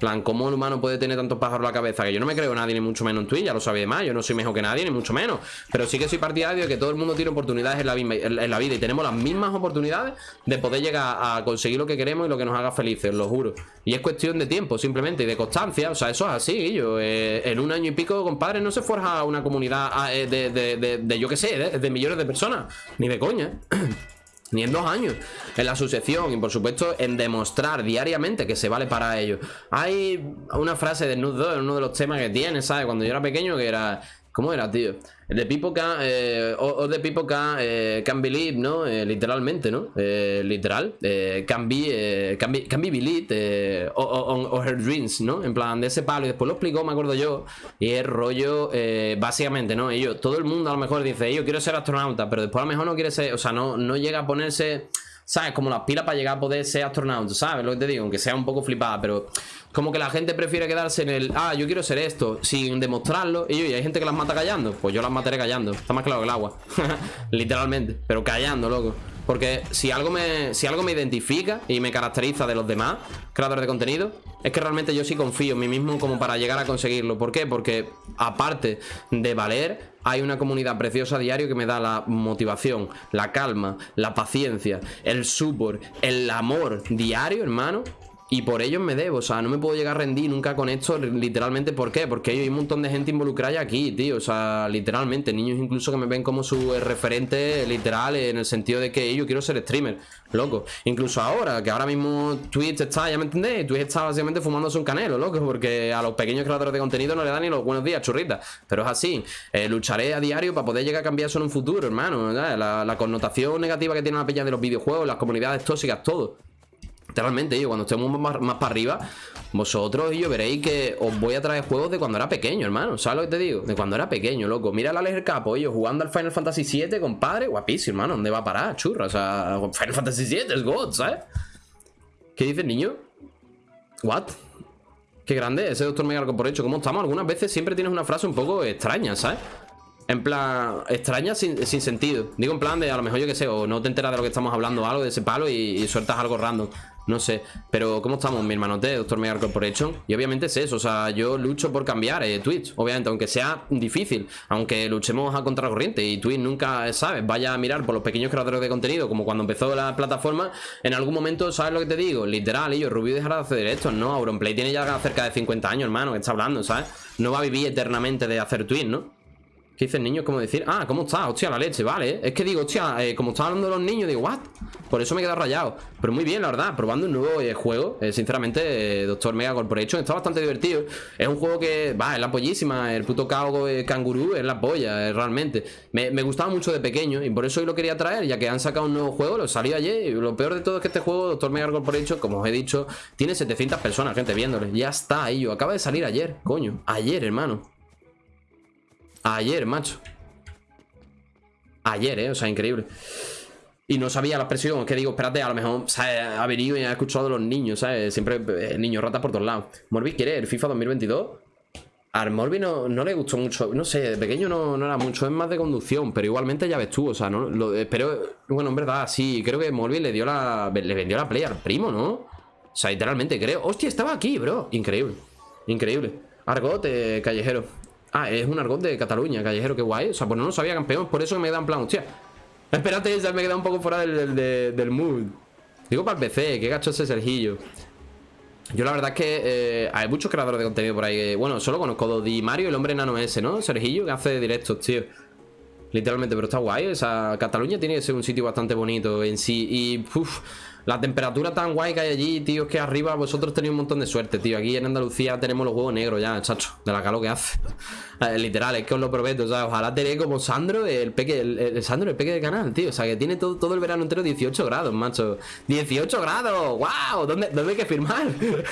Plan, ¿cómo el humano puede tener tantos pájaros en la cabeza? Que yo no me creo nadie, ni mucho menos en Twitch, ya lo sabéis más. Yo no soy mejor que nadie, ni mucho menos. Pero sí que soy partidario de que todo el mundo tiene oportunidades en la, en la vida y tenemos las mismas oportunidades de poder llegar a conseguir lo que queremos y lo que nos haga felices, lo juro. Y es cuestión de tiempo, simplemente, y de constancia. O sea, eso es así, yo. Eh, en un año y pico, compadre, no se forja una comunidad ah, eh, de, de, de, yo qué sé, de millones de personas. Ni de coña. ni en dos años en la asociación y por supuesto en demostrar diariamente que se vale para ello. Hay una frase de Nude en uno de los temas que tiene, ¿sabes? Cuando yo era pequeño que era ¿Cómo era, tío? The people can, eh, o, the people eh, can believe, ¿no? Eh, literalmente, ¿no? Eh, literal. Eh, can, be, can, be, can be believe on, her dreams, ¿no? En plan, de ese palo. Y después lo explicó, me acuerdo yo. Y es rollo, básicamente, ¿no? Ellos, todo el mundo a lo mejor dice, yo quiero ser astronauta, pero después a lo mejor no quiere ser, o sea, no, no llega a ponerse... ¿Sabes? Como las pilas para llegar a poder ser astronauta, ¿sabes? Lo que te digo, aunque sea un poco flipada, pero como que la gente prefiere quedarse en el, ah, yo quiero ser esto, sin demostrarlo. Y, y hay gente que las mata callando, pues yo las mataré callando. Está más claro que el agua. Literalmente, pero callando, loco. Porque si algo, me, si algo me identifica y me caracteriza de los demás creadores de contenido, es que realmente yo sí confío en mí mismo como para llegar a conseguirlo. ¿Por qué? Porque aparte de valer, hay una comunidad preciosa a diario que me da la motivación, la calma, la paciencia, el support, el amor diario, hermano, y por ellos me debo, o sea, no me puedo llegar a rendir nunca con esto, literalmente, ¿por qué? Porque hay un montón de gente involucrada aquí, tío, o sea, literalmente, niños incluso que me ven como su referente literal en el sentido de que yo quiero ser streamer, loco. Incluso ahora, que ahora mismo Twitch está, ya me entendéis, Twitch está básicamente fumándose un canelo, loco, porque a los pequeños creadores de contenido no le dan ni los buenos días, churritas, pero es así, eh, lucharé a diario para poder llegar a cambiar eso en un futuro, hermano, la, la connotación negativa que tiene la peña de los videojuegos, las comunidades tóxicas, todo Literalmente, yo cuando estemos más, más, para arriba, vosotros y yo veréis que os voy a traer juegos de cuando era pequeño, hermano. ¿Sabes lo que te digo? De cuando era pequeño, loco. Mira la Alex Capo, yo jugando al Final Fantasy VII, compadre. Guapísimo, hermano. ¿Dónde va a parar? Churra. O sea, Final Fantasy VII es God, ¿sabes? ¿Qué dice el niño? ¿What? Qué grande ese doctor Megalco por hecho. ¿Cómo estamos? Algunas veces siempre tienes una frase un poco extraña, ¿sabes? En plan, extraña sin, sentido. Digo en plan de a lo mejor yo que sé, o no te enteras de lo que estamos hablando, algo de ese palo y, sueltas algo random. No sé. Pero, ¿cómo estamos, mi hermanote, Doctor Mega Corporation? Y obviamente es eso. O sea, yo lucho por cambiar eh, Twitch. Obviamente, aunque sea difícil. Aunque luchemos a contracorriente. Y Twitch nunca, ¿sabes? Vaya a mirar por los pequeños creadores de contenido. Como cuando empezó la plataforma. En algún momento, ¿sabes lo que te digo? Literal, yo, Rubio dejará de hacer esto. No, Auronplay tiene ya cerca de 50 años, hermano. Que está hablando, ¿sabes? No va a vivir eternamente de hacer Twitch, ¿no? ¿Qué dice el niño? ¿Cómo decir? Ah, ¿cómo está? Hostia, la leche, vale. Es que digo, hostia, eh, como está hablando los niños Digo, ¿what? Por eso me he quedado rayado. Pero muy bien, la verdad, probando un nuevo eh, juego. Eh, Sinceramente, Doctor Mega Corporation Está bastante divertido. Es un juego que, va, es la pollísima El puto cago cangurú es la polla, realmente. Me, gustaba mucho de pequeño Y por eso hoy lo quería traer Ya que han sacado un nuevo juego, lo salió ayer lo peor de todo es que este juego, Doctor Mega Corporation Como os he dicho, tiene 700 personas, gente, viéndole. Ya está, yo Acaba de salir ayer, coño. Ayer, hermano Ayer, macho Ayer, eh, o sea, increíble Y no sabía la expresión, es que digo, espérate, a lo mejor ¿sabes? ha venido y ha escuchado de los niños, ¿sabes? Siempre eh, niños ratas por todos lados. Morbi quiere el FIFA 2022. A Morbi no, no le gustó mucho, no sé, de pequeño no, no, era mucho, es más de conducción, pero igualmente ya ves tú, o sea, no, pero bueno, en verdad, sí, creo que Morbi le dio la, le vendió la play al primo, ¿no? O sea, literalmente creo, hostia, estaba aquí, bro, increíble, increíble. Argot, eh, callejero. Ah, es un argot de Cataluña, callejero, qué guay, o sea, pues no lo sabía campeón, por eso me da en plan, hostia, espérate, ya me queda un poco fuera del, del, mood. Digo para el PC, qué gacho ese Sergillo. Yo la verdad es que eh, hay muchos creadores de contenido por ahí. bueno, solo conozco Mario el hombre enano ese, ¿no? Sergillo que hace directos, tío. Literalmente, pero está guay. O sea, Cataluña tiene que ser un sitio bastante bonito en sí. Y, uff, la temperatura tan guay que hay allí, tío, es que arriba vosotros tenéis un montón de suerte, tío. Aquí en Andalucía tenemos los huevos negros ya, chacho, de la calor que hace. Literal, es que os lo prometo, o sea, ojalá tenéis como Sandro, el peque, el, Sandro, el peque de canal, tío. O sea, que tiene todo, todo el verano entero 18 grados, macho. ¡18 grados! ¡Wow! ¿Dónde, dónde hay que firmar?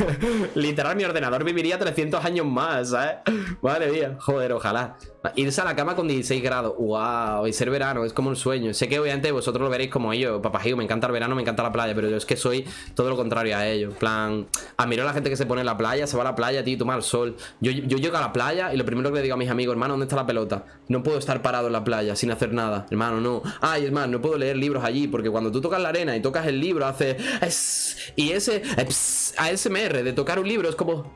literal, mi ordenador viviría 300 años más, ¿sabes? Madre mía, joder, ojalá. Irse a la cama con 16 grados. ¡Wow! Y ser verano, es como un sueño. Sé que obviamente vosotros lo veréis como yo, papajío, me encanta el verano, me encanta la playa, pero yo es que soy todo lo contrario a ello. En plan, admiro a la gente que se pone en la playa, se va a la playa, tío, toma el sol. Yo, yo llego a la playa y lo primero que le digo mis amigos, hermano, ¿dónde está la pelota? No puedo estar parado en la playa sin hacer nada. Hermano, no. Ay, hermano, no puedo leer libros allí porque cuando tú tocas la arena y tocas el libro, hace. Y ese ASMR de tocar un libro es como.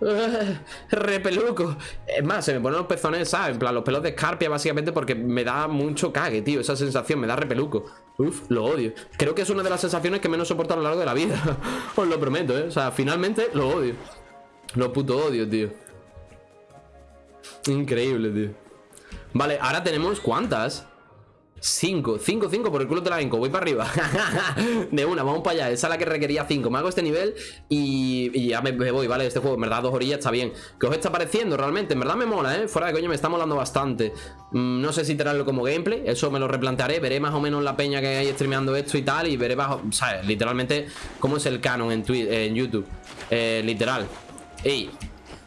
repeluco. Es más, se me ponen los pezones, ¿sabes? En plan, los pelos de escarpia, básicamente, porque me da mucho cague, tío. Esa sensación me da repeluco. Uf, lo odio. Creo que es una de las sensaciones que menos soporto a lo largo de la vida. Os lo prometo, ¿eh? O sea, finalmente lo odio. Lo puto odio, tío. Increíble, tío. Vale, ahora tenemos ¿cuántas? 5, 5, 5 por el culo de la venco Voy para arriba De una, vamos para allá Esa es la que requería 5 Me hago este nivel y, ya me, voy, ¿vale? Este juego, en verdad, dos orillas está bien ¿Qué os está pareciendo realmente? En verdad me mola, ¿eh? Fuera de coño, me está molando bastante mm, No sé si traerlo como gameplay Eso me lo replantearé Veré más o menos la peña que hay streameando esto y tal Y veré bajo, ¿sabes? Literalmente cómo es el canon en, en YouTube eh, Literal Ey,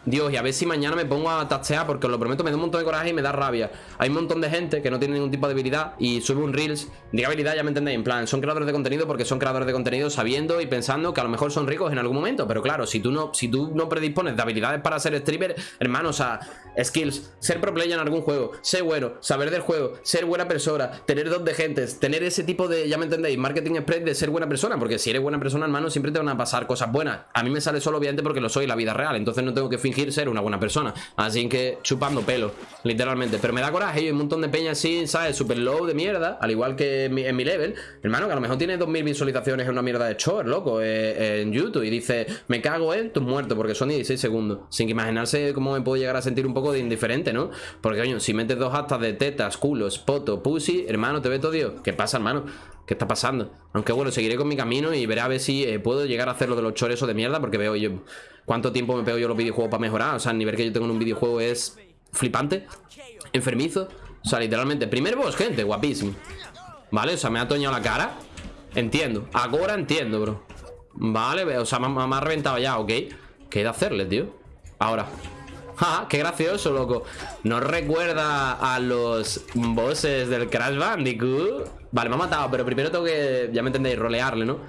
Dios, y a ver si mañana me pongo a tachear Porque os lo prometo, me da un montón de coraje y me da rabia. Hay un montón de gente que no tiene ningún tipo de habilidad Y sube un Reels, diga habilidad, ya me entendéis. En plan, son creadores de contenido porque son creadores de contenido Sabiendo y pensando que a lo mejor son ricos en algún momento. Pero claro, si tú no, si tú no predispones de habilidades para ser streamer Hermano, o sea, skills Ser pro player en algún juego, ser bueno Saber del juego, ser buena persona Tener dos de gentes, tener ese tipo de, ya me entendéis Marketing express de ser buena persona Porque si eres buena persona, hermano, siempre te van a pasar cosas buenas. A mí me sale solo obviamente porque lo soy en la vida real Entonces no tengo que fingir ser una buena persona Así que chupando pelo, literalmente Pero me da coraje y un montón de peña así, ¿sabes? Super low de mierda, al igual que en mi, level Hermano, que a lo mejor tiene 2000 visualizaciones en una mierda de short, loco eh, En YouTube y dice, me cago en tus muertos Porque son 16 segundos Sin que imaginarse cómo me puedo llegar a sentir un poco de indiferente, ¿no? Porque, coño, si metes dos actas de tetas, culos, poto, pussy Hermano, te ve todo Dios ¿Qué pasa, hermano? ¿Qué está pasando? Aunque bueno, seguiré con mi camino y veré a ver si eh, puedo llegar a hacer lo de los chores de mierda Porque veo yo cuánto tiempo me pego yo los videojuegos para mejorar O sea, el nivel que yo tengo en un videojuego es flipante Enfermizo O sea, literalmente, primer boss, gente, guapísimo Vale, o sea, me ha toñado la cara Entiendo, ahora entiendo, bro Vale, o sea, me, me ha reventado ya, ok ¿Qué he de hacerle, tío? Ahora ¡Ja! ¡Qué gracioso, loco! ¿No recuerda a los bosses del Crash Bandicoot? Vale, me ha matado, pero primero tengo que, ya me entendéis, rolearle, ¿no?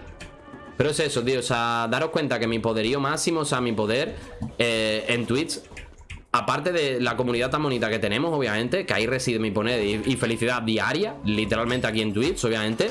Pero es eso, tío, o sea, daros cuenta que mi poderío máximo, o sea, mi poder eh, en Twitch Aparte de la comunidad tan bonita que tenemos, obviamente Que ahí reside mi poder y felicidad diaria Literalmente aquí en Twitch, obviamente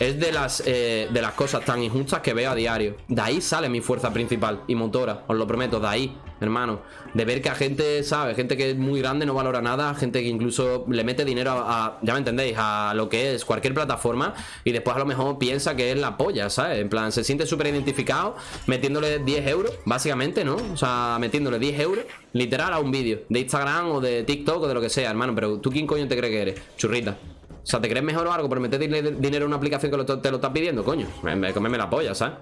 es de las, eh, de las cosas tan injustas que veo a diario De ahí sale mi fuerza principal y motora Os lo prometo, de ahí, hermano De ver que a gente, ¿sabe? Gente que es muy grande no valora nada Gente que incluso le mete dinero a, ya me entendéis A lo que es cualquier plataforma Y después a lo mejor piensa que es la polla, ¿sabes? En plan, se siente súper identificado Metiéndole 10 euros, básicamente, ¿no? O sea, metiéndole 10 euros Literal a un vídeo De Instagram o de TikTok o de lo que sea, hermano Pero ¿tú quién coño te crees que eres? Churrita o sea, ¿te crees mejor o algo por meter dinero en una aplicación que te lo estás pidiendo? Coño, me, me, la polla, ¿sabes?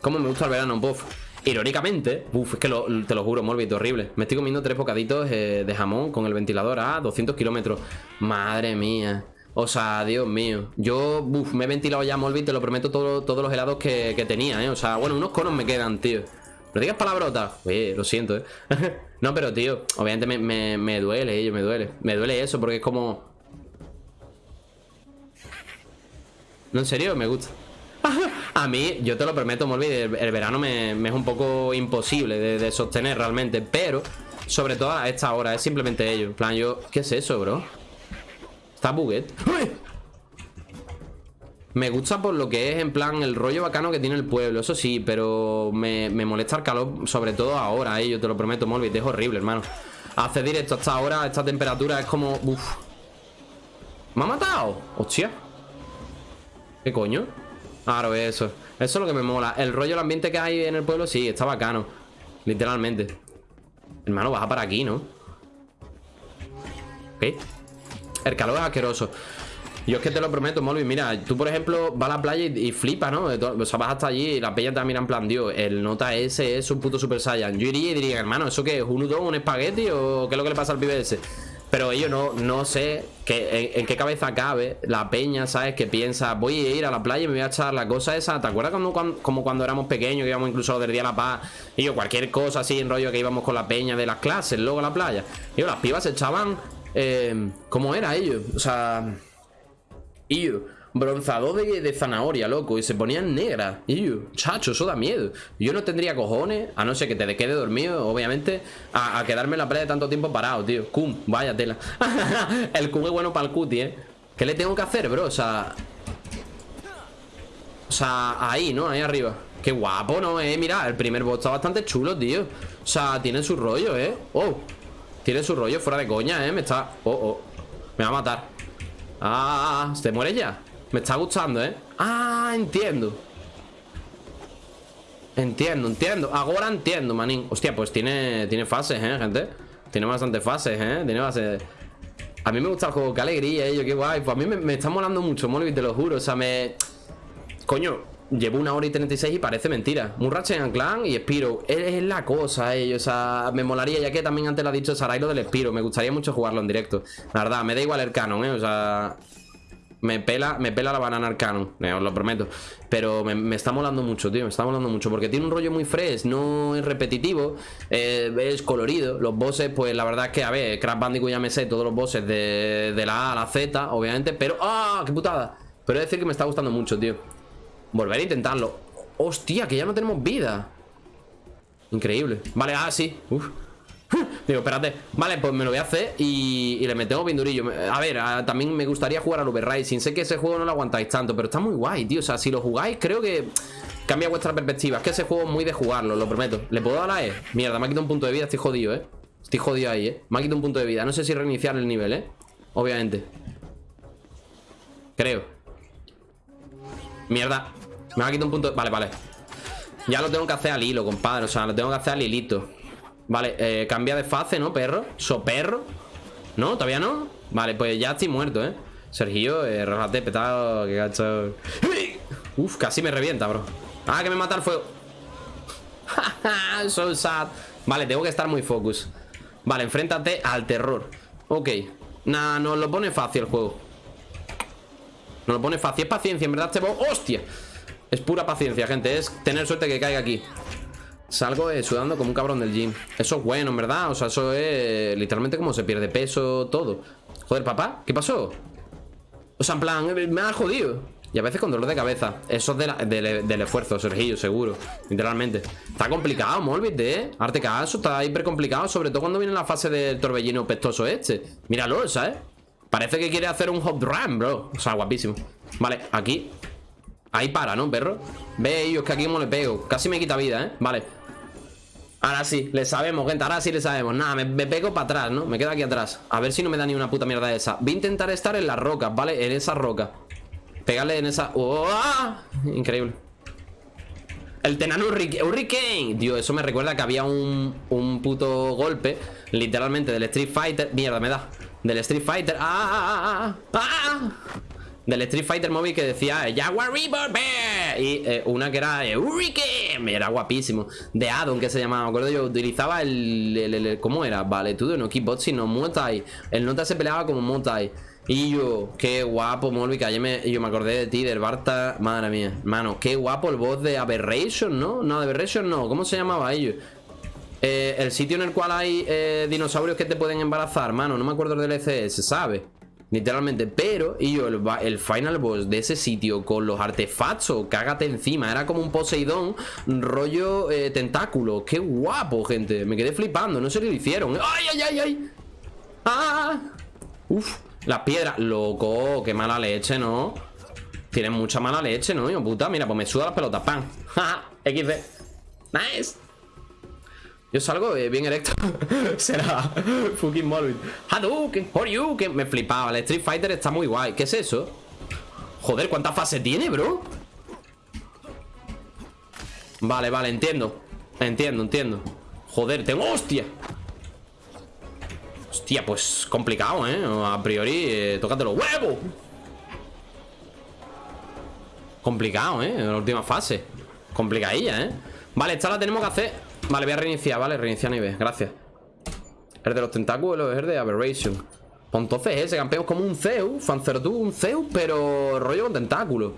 Cómo me gusta el verano, buff Irónicamente, uff, es que te lo juro, Morbid, horrible Me estoy comiendo tres bocaditos eh, de jamón con el ventilador a 200 kilómetros Madre mía o sea, Dios mío Yo, uff, me he ventilado ya, Morbid, te lo prometo Todos los helados que, tenía, ¿eh? O sea, bueno, unos conos me quedan, tío No digas palabrotas Oye, lo siento, ¿eh? no, pero, tío, obviamente me, duele, ello, me duele Me duele eso porque es como No, en serio, me gusta. A mí, yo te lo prometo, Molby, el, verano me, es un poco imposible de, sostener realmente, pero sobre todo a esta hora, es simplemente ello. En plan, yo... ¿Qué es eso, bro? Está buguet. Me gusta por lo que es, en plan, el rollo bacano que tiene el pueblo, eso sí, pero me, me molesta el calor, sobre todo ahora, eh, yo te lo prometo, Molbit, es horrible, hermano. Hacer directo hasta ahora, esta temperatura es como... Uf. ¿Me ha matado? Hostia. ¿Qué coño? Claro, eso. Eso es lo que me mola. El rollo, el ambiente que hay en el pueblo, sí, está bacano. Literalmente. Hermano, baja para aquí, ¿no? Ok. El calor es asqueroso. Yo es que te lo prometo, Molby. Mira, tú, por ejemplo, vas a la playa y, y flipas, ¿no? O sea, vas hasta allí y la peña te mira en plan, Dios, el nota ese es un puto Super Saiyan. Yo iría y diría, hermano, ¿eso qué es? ¿Un udon, un espagueti o qué es lo que le pasa al pibe ese? Pero ellos no, no sé que, en, qué cabeza cabe la peña, ¿sabes? Que piensa, voy a ir a la playa y me voy a echar la cosa esa. ¿Te acuerdas cuando, cuando, como cuando éramos pequeños, que íbamos incluso del Día de la Paz? Y yo, cualquier cosa así en rollo que íbamos con la peña de las clases, luego a la playa. Y yo, las pibas se echaban. Eh, ¿Cómo era ellos? O sea. Iu, bronzado de, de, zanahoria, loco Y se ponían negras chacho, eso da miedo Yo no tendría cojones, a no ser que te quede dormido Obviamente, a, a quedarme en la playa tanto tiempo parado, tío Cum, vaya tela El cum es bueno para el cuti, eh ¿Qué le tengo que hacer, bro? O sea... O sea, ahí, ¿no? Ahí arriba Qué guapo, ¿no? Eh, mira, el primer bot está bastante chulo, tío O sea, tiene su rollo, ¿eh? Oh Tiene su rollo fuera de coña, ¿eh? Me está... Oh, oh Me va a matar Ah, ¿se muere ya? Me está gustando, ¿eh? Ah, entiendo Entiendo, entiendo Ahora entiendo, manín Hostia, pues tiene, tiene fases, ¿eh, gente? Tiene bastantes fases, ¿eh? Tiene bases A mí me gusta el juego, qué alegría, ello, qué guay Pues a mí me, está molando mucho, Molby, te lo juro O sea, me... Coño, Llevo una hora y 36 y parece mentira. Murrache en Clan y Spiro. Es, la cosa, ellos. O sea, me molaría, ya que también antes lo ha dicho Sarai lo del Spiro. Me gustaría mucho jugarlo en directo. La verdad, me da igual el canon, eh. O sea. Me pela, me pela la banana al canon, eh, os lo prometo. Pero me, me, está molando mucho, tío. Me está molando mucho. Porque tiene un rollo muy fresh, no es repetitivo. Eh, es colorido. Los bosses, pues la verdad es que, a ver, Crash Bandicoot ya me sé todos los bosses de, de la A a la Z, obviamente. Pero, ¡ah! ¡Qué putada! Pero decir que me está gustando mucho, tío. Volver a intentarlo Hostia, que ya no tenemos vida Increíble Vale, ah, sí Uf. Digo, espérate. Vale, pues me lo voy a hacer y, y le metemos pindurillo A ver, también me gustaría jugar al Uber Rising Sé que ese juego no lo aguantáis tanto Pero está muy guay, tío. O sea, si lo jugáis, creo que cambia vuestra perspectiva. Es que ese juego es muy de jugarlo, lo prometo. ¿Le puedo dar a E? Mierda, me ha quitado un punto de vida Estoy jodido, ¿eh? Estoy jodido ahí, ¿eh? Me ha quitado un punto de vida. No sé si reiniciar el nivel, ¿eh? Obviamente. Creo. Mierda. Me va a quitar un punto... Vale, vale. Ya lo tengo que hacer al hilo, compadre. O sea, lo tengo que hacer al hilito Vale, eh, cambia de fase, ¿no, perro? ¿So perro? ¿No? ¿Todavía no? Vale, pues ya estoy muerto, ¿eh? Sergio, eh, relájate, petado Qué gacho Uf, casi me revienta, bro Ah, que me mata el fuego So sad Vale, tengo que estar muy focus Vale, enfréntate al terror Ok Nah, nos lo pone fácil el juego Nos lo pone fácil Es paciencia, en verdad este ¡Hostia! Es pura paciencia, gente Es tener suerte que caiga aquí Salgo eh, sudando como un cabrón del gym. Eso es bueno, en verdad O sea, eso es literalmente como se pierde peso, todo. Joder, papá, ¿qué pasó? O sea, en plan, eh, me ha jodido. Y a veces con dolor de cabeza. Eso es de del esfuerzo, Sergio, seguro Literalmente. Está complicado, Molbit, ¿eh? Arte caso, está hiper complicado Sobre todo cuando viene la fase del torbellino pestoso este. Míralo, ¿sabes? Parece que quiere hacer un hop run, bro. O sea, guapísimo. Vale, aquí. Ahí para, ¿no, perro? Ve ellos que aquí como le pego. Casi me quita vida, ¿eh? Vale Ahora sí, le sabemos, gente Ahora sí le sabemos Nada, me, pego para atrás, ¿no? Me quedo aquí atrás A ver si no me da ni una puta mierda esa Voy a intentar estar en las rocas, ¿vale? En esa roca Pegarle en esa... ¡Oh! Increíble el Tenano Hurricane Dios, eso me recuerda que había un, un puto golpe Literalmente del Street Fighter Mierda, me da Del Street Fighter ¡Ah! ¡Ah! ¡Ah! Del Street Fighter Móvil que decía eh, Jaguar River y eh, una que era eh, Hurricane, era guapísimo de Adon que se llamaba, me acuerdo yo utilizaba el, ¿cómo era? Vale, tú no Kickbox sino Muay el Nota se peleaba como Muay y yo, qué guapo, Molby, que ayer me, yo me acordé de ti, del Barta Madre mía, mano, qué guapo el voz de Aberration, ¿no? No, Aberration no, ¿cómo se llamaba ellos? el sitio en el cual hay dinosaurios que te pueden embarazar, mano, no me acuerdo del ECS, ¿sabes? Literalmente, pero, y yo, el, el, final boss de ese sitio con los artefactos, cágate encima, era como un Poseidón rollo eh, tentáculo. Qué guapo, gente. Me quedé flipando, no sé qué lo hicieron. ¡Ay, ay, ay, ay! ¡Ah! Uf, las piedras. Loco, qué mala leche, ¿no? Tienen mucha mala leche, ¿no? Hijo puta, mira, pues me suda las pelotas. ¡Ja! XD. Nice. Yo salgo eh, bien erecto. Será fucking Molvin. Hadouken, que Me flipaba. El Street Fighter está muy guay. ¿Qué es eso? Joder, ¿cuántas fases tiene, bro? Vale, vale, entiendo. Entiendo, entiendo. Joder, tengo... ¡Hostia! Hostia, pues complicado, ¿eh? A priori, eh, tócate los huevos. Complicado, ¿eh? La última fase. Complicadilla, ¿eh? Vale, esta la tenemos que hacer Vale, voy a reiniciar, vale, reiniciar nivel, gracias. El de los tentáculos es el de Aberration. Pues entonces ese campeón es como un Zeus Fancertu, un Zeus, pero rollo con tentáculos.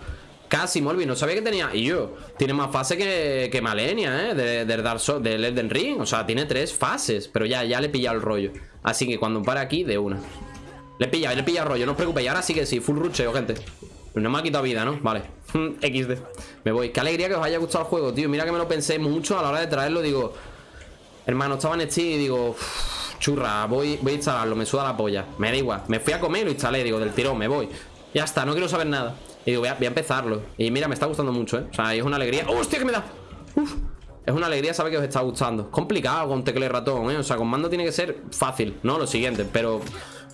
Casi, Molby, no sabía que tenía Y yo, tiene más fase que, que Malenia, ¿eh? Del de Dark Souls, del Elden Ring O sea, tiene tres fases Pero ya, ya le he pillado el rollo. Así que cuando para aquí, de una. Le he pillado, le he pillado el rollo, no os preocupéis Ahora sí que sí, full rucheo, gente no me ha quitado vida, ¿no? Vale. XD Me voy. Qué alegría que os haya gustado el juego, tío. Mira que me lo pensé mucho a la hora de traerlo. Digo Hermano, estaba en Steam y digo Churra, voy, voy a instalarlo Me suda la polla Me da igual. Me fui a comer y lo instalé Digo, del tirón, me voy. Ya está, no quiero saber nada. Y digo, voy a, empezarlo. Y mira, me está gustando mucho, ¿eh? O sea, es una alegría. ¡Hostia, que me da! Uf. Es una alegría saber que os está gustando. Complicado con tecla y ratón, ¿eh? O sea, con mando tiene que ser fácil No lo siguiente, pero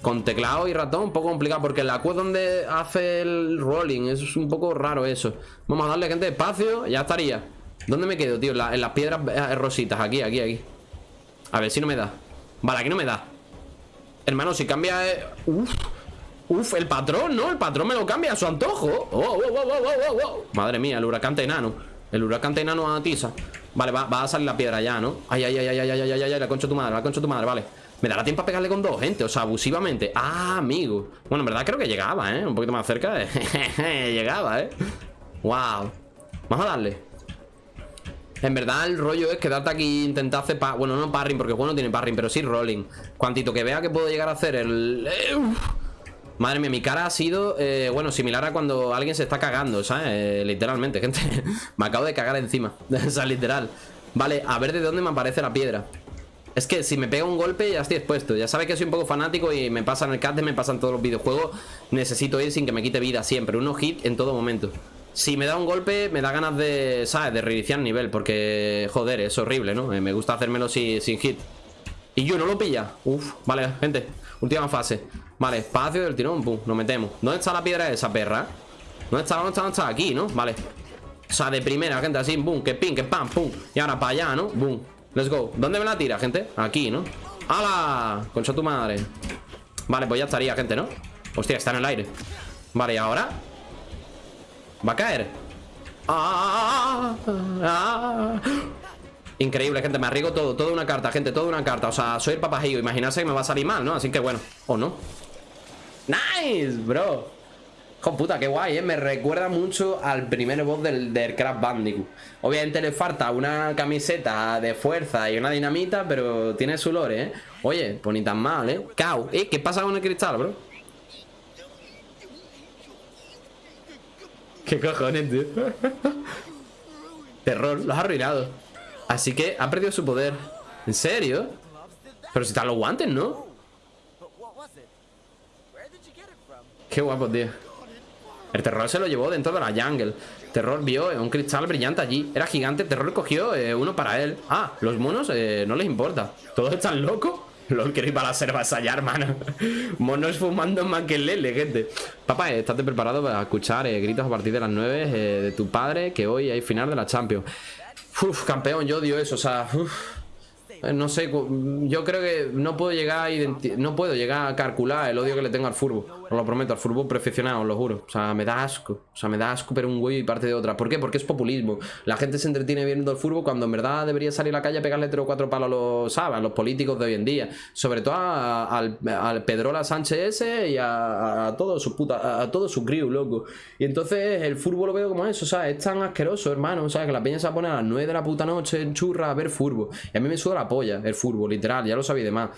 con teclado y ratón un poco complicado Porque la Q donde hace el rolling. Es un poco raro eso. Vamos a darle gente espacio, ya estaría. ¿Dónde me quedo, tío? En, las piedras eh, rositas, aquí, aquí, aquí. A ver si no me da. Vale, aquí no me da. Hermano, si cambia... Eh... Uf, uf, el patrón, ¿no? El patrón me lo cambia a su antojo. Oh, oh, oh, Madre mía, el huracán enano. El huracán enano atiza Vale, va, va, a salir la piedra ya, ¿no? Ay, ay, ay, ay, ay, ay, ay, ay, la concha tu madre, la concha tu madre, vale me dará tiempo a pegarle con dos, gente O sea, abusivamente. Ah, amigo. Bueno, en verdad creo que llegaba, ¿eh? Un poquito más cerca Llegaba, ¿eh? Wow Vamos a darle. En verdad el rollo es quedarte aquí e intentar hacer Bueno, no parring porque el juego no tiene parring Pero sí rolling. Cuantito que vea que puedo llegar a hacer el... Eh, Madre mía, mi cara ha sido, eh, bueno, similar a cuando alguien se está cagando, ¿sabes? Eh, literalmente, gente. Me acabo de cagar encima O sea, literal. Vale, a ver de dónde me aparece la piedra es que si me pega un golpe ya estoy expuesto Ya sabe que soy un poco fanático y me pasa en el cat me pasan todos los videojuegos Necesito ir sin que me quite vida siempre Uno hit en todo momento Si me da un golpe me da ganas de, ¿sabes? De reiniciar nivel Porque, joder, es horrible, ¿no? Me gusta hacérmelo sin, sin hit Y yo no lo pilla Uf, vale, gente Última fase Vale, espacio del tirón, pum, nos metemos ¿Dónde está la piedra esa perra? ¿Dónde está? ¿Dónde está? ¿Dónde está? Aquí, ¿no? Vale O sea, de primera, gente, así, pum, que pin, que pam, pum Y ahora para allá, ¿no? Boom Let's go ¿Dónde me la tira, gente? Aquí, ¿no? ¡Hala! Concha tu madre Vale, pues ya estaría, gente, ¿no? Hostia, está en el aire Vale, ¿y ahora? ¿Va a caer? ¡Ah! ¡Ah! Increíble, gente, me arriesgo todo Toda una carta, gente, toda una carta O sea, soy el papajillo Imaginarse que me va a salir mal, ¿no? Así que bueno, o no ¡Nice, bro! Hijo puta, qué guay, ¿eh? Me recuerda mucho al primer boss del, del Crash Bandicoot. Obviamente le falta una camiseta de fuerza y una dinamita, pero tiene su lore, ¿eh? Oye, pues ni tan mal, ¿eh? Cao. ¿Eh? ¿Qué pasa con el cristal, bro? ¿Qué cojones, tío? Terror, lo has arruinado. Así que ha perdido su poder. ¿En serio? Pero si están los guantes, ¿no? Qué guapo, tío. El terror se lo llevó dentro de la jungle. Terror vio un cristal brillante allí. Era gigante, Terror cogió eh, uno para él. Ah, los monos eh, no les importa. ¿Todos están locos? LOL, quiero para la selva a hermano. Monos fumando más que lele, gente. Papá, eh, estate preparado para escuchar gritos a partir de las 9 de tu padre Que hoy hay final de la Champions. Uf, campeón, yo odio eso, o sea eh, no sé, yo creo que no puedo llegar a no puedo llegar a calcular el odio que le tengo al furbo. Os lo prometo, al furbo perfeccionado, os lo juro. O sea, me da asco. O sea, me da asco pero un güey y parte de otra. ¿Por qué? Porque es populismo. La gente se entretiene viendo el furbo cuando en verdad debería salir a la calle a pegarle tres o cuatro palos a los, ¿sabes? los políticos de hoy en día. Sobre todo al, Pedrola Sánchez y a, todos sus puta, a, todo su crew, loco. Y entonces el furbo lo veo como eso, sea, es tan asqueroso, hermano. O sea, que la peña se pone a las 9 de la puta noche en churra a ver furbo. Y a mí me suda la el fútbol, literal, ya lo sabía de más.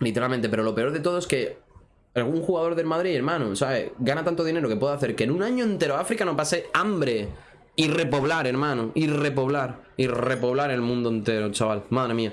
Literalmente, pero lo peor de todo es que algún jugador del Madrid, hermano, ¿sabes? Gana tanto dinero que puede hacer que en un año entero África no pase hambre. Y repoblar, hermano. Y repoblar. Y repoblar el mundo entero, chaval. Madre mía.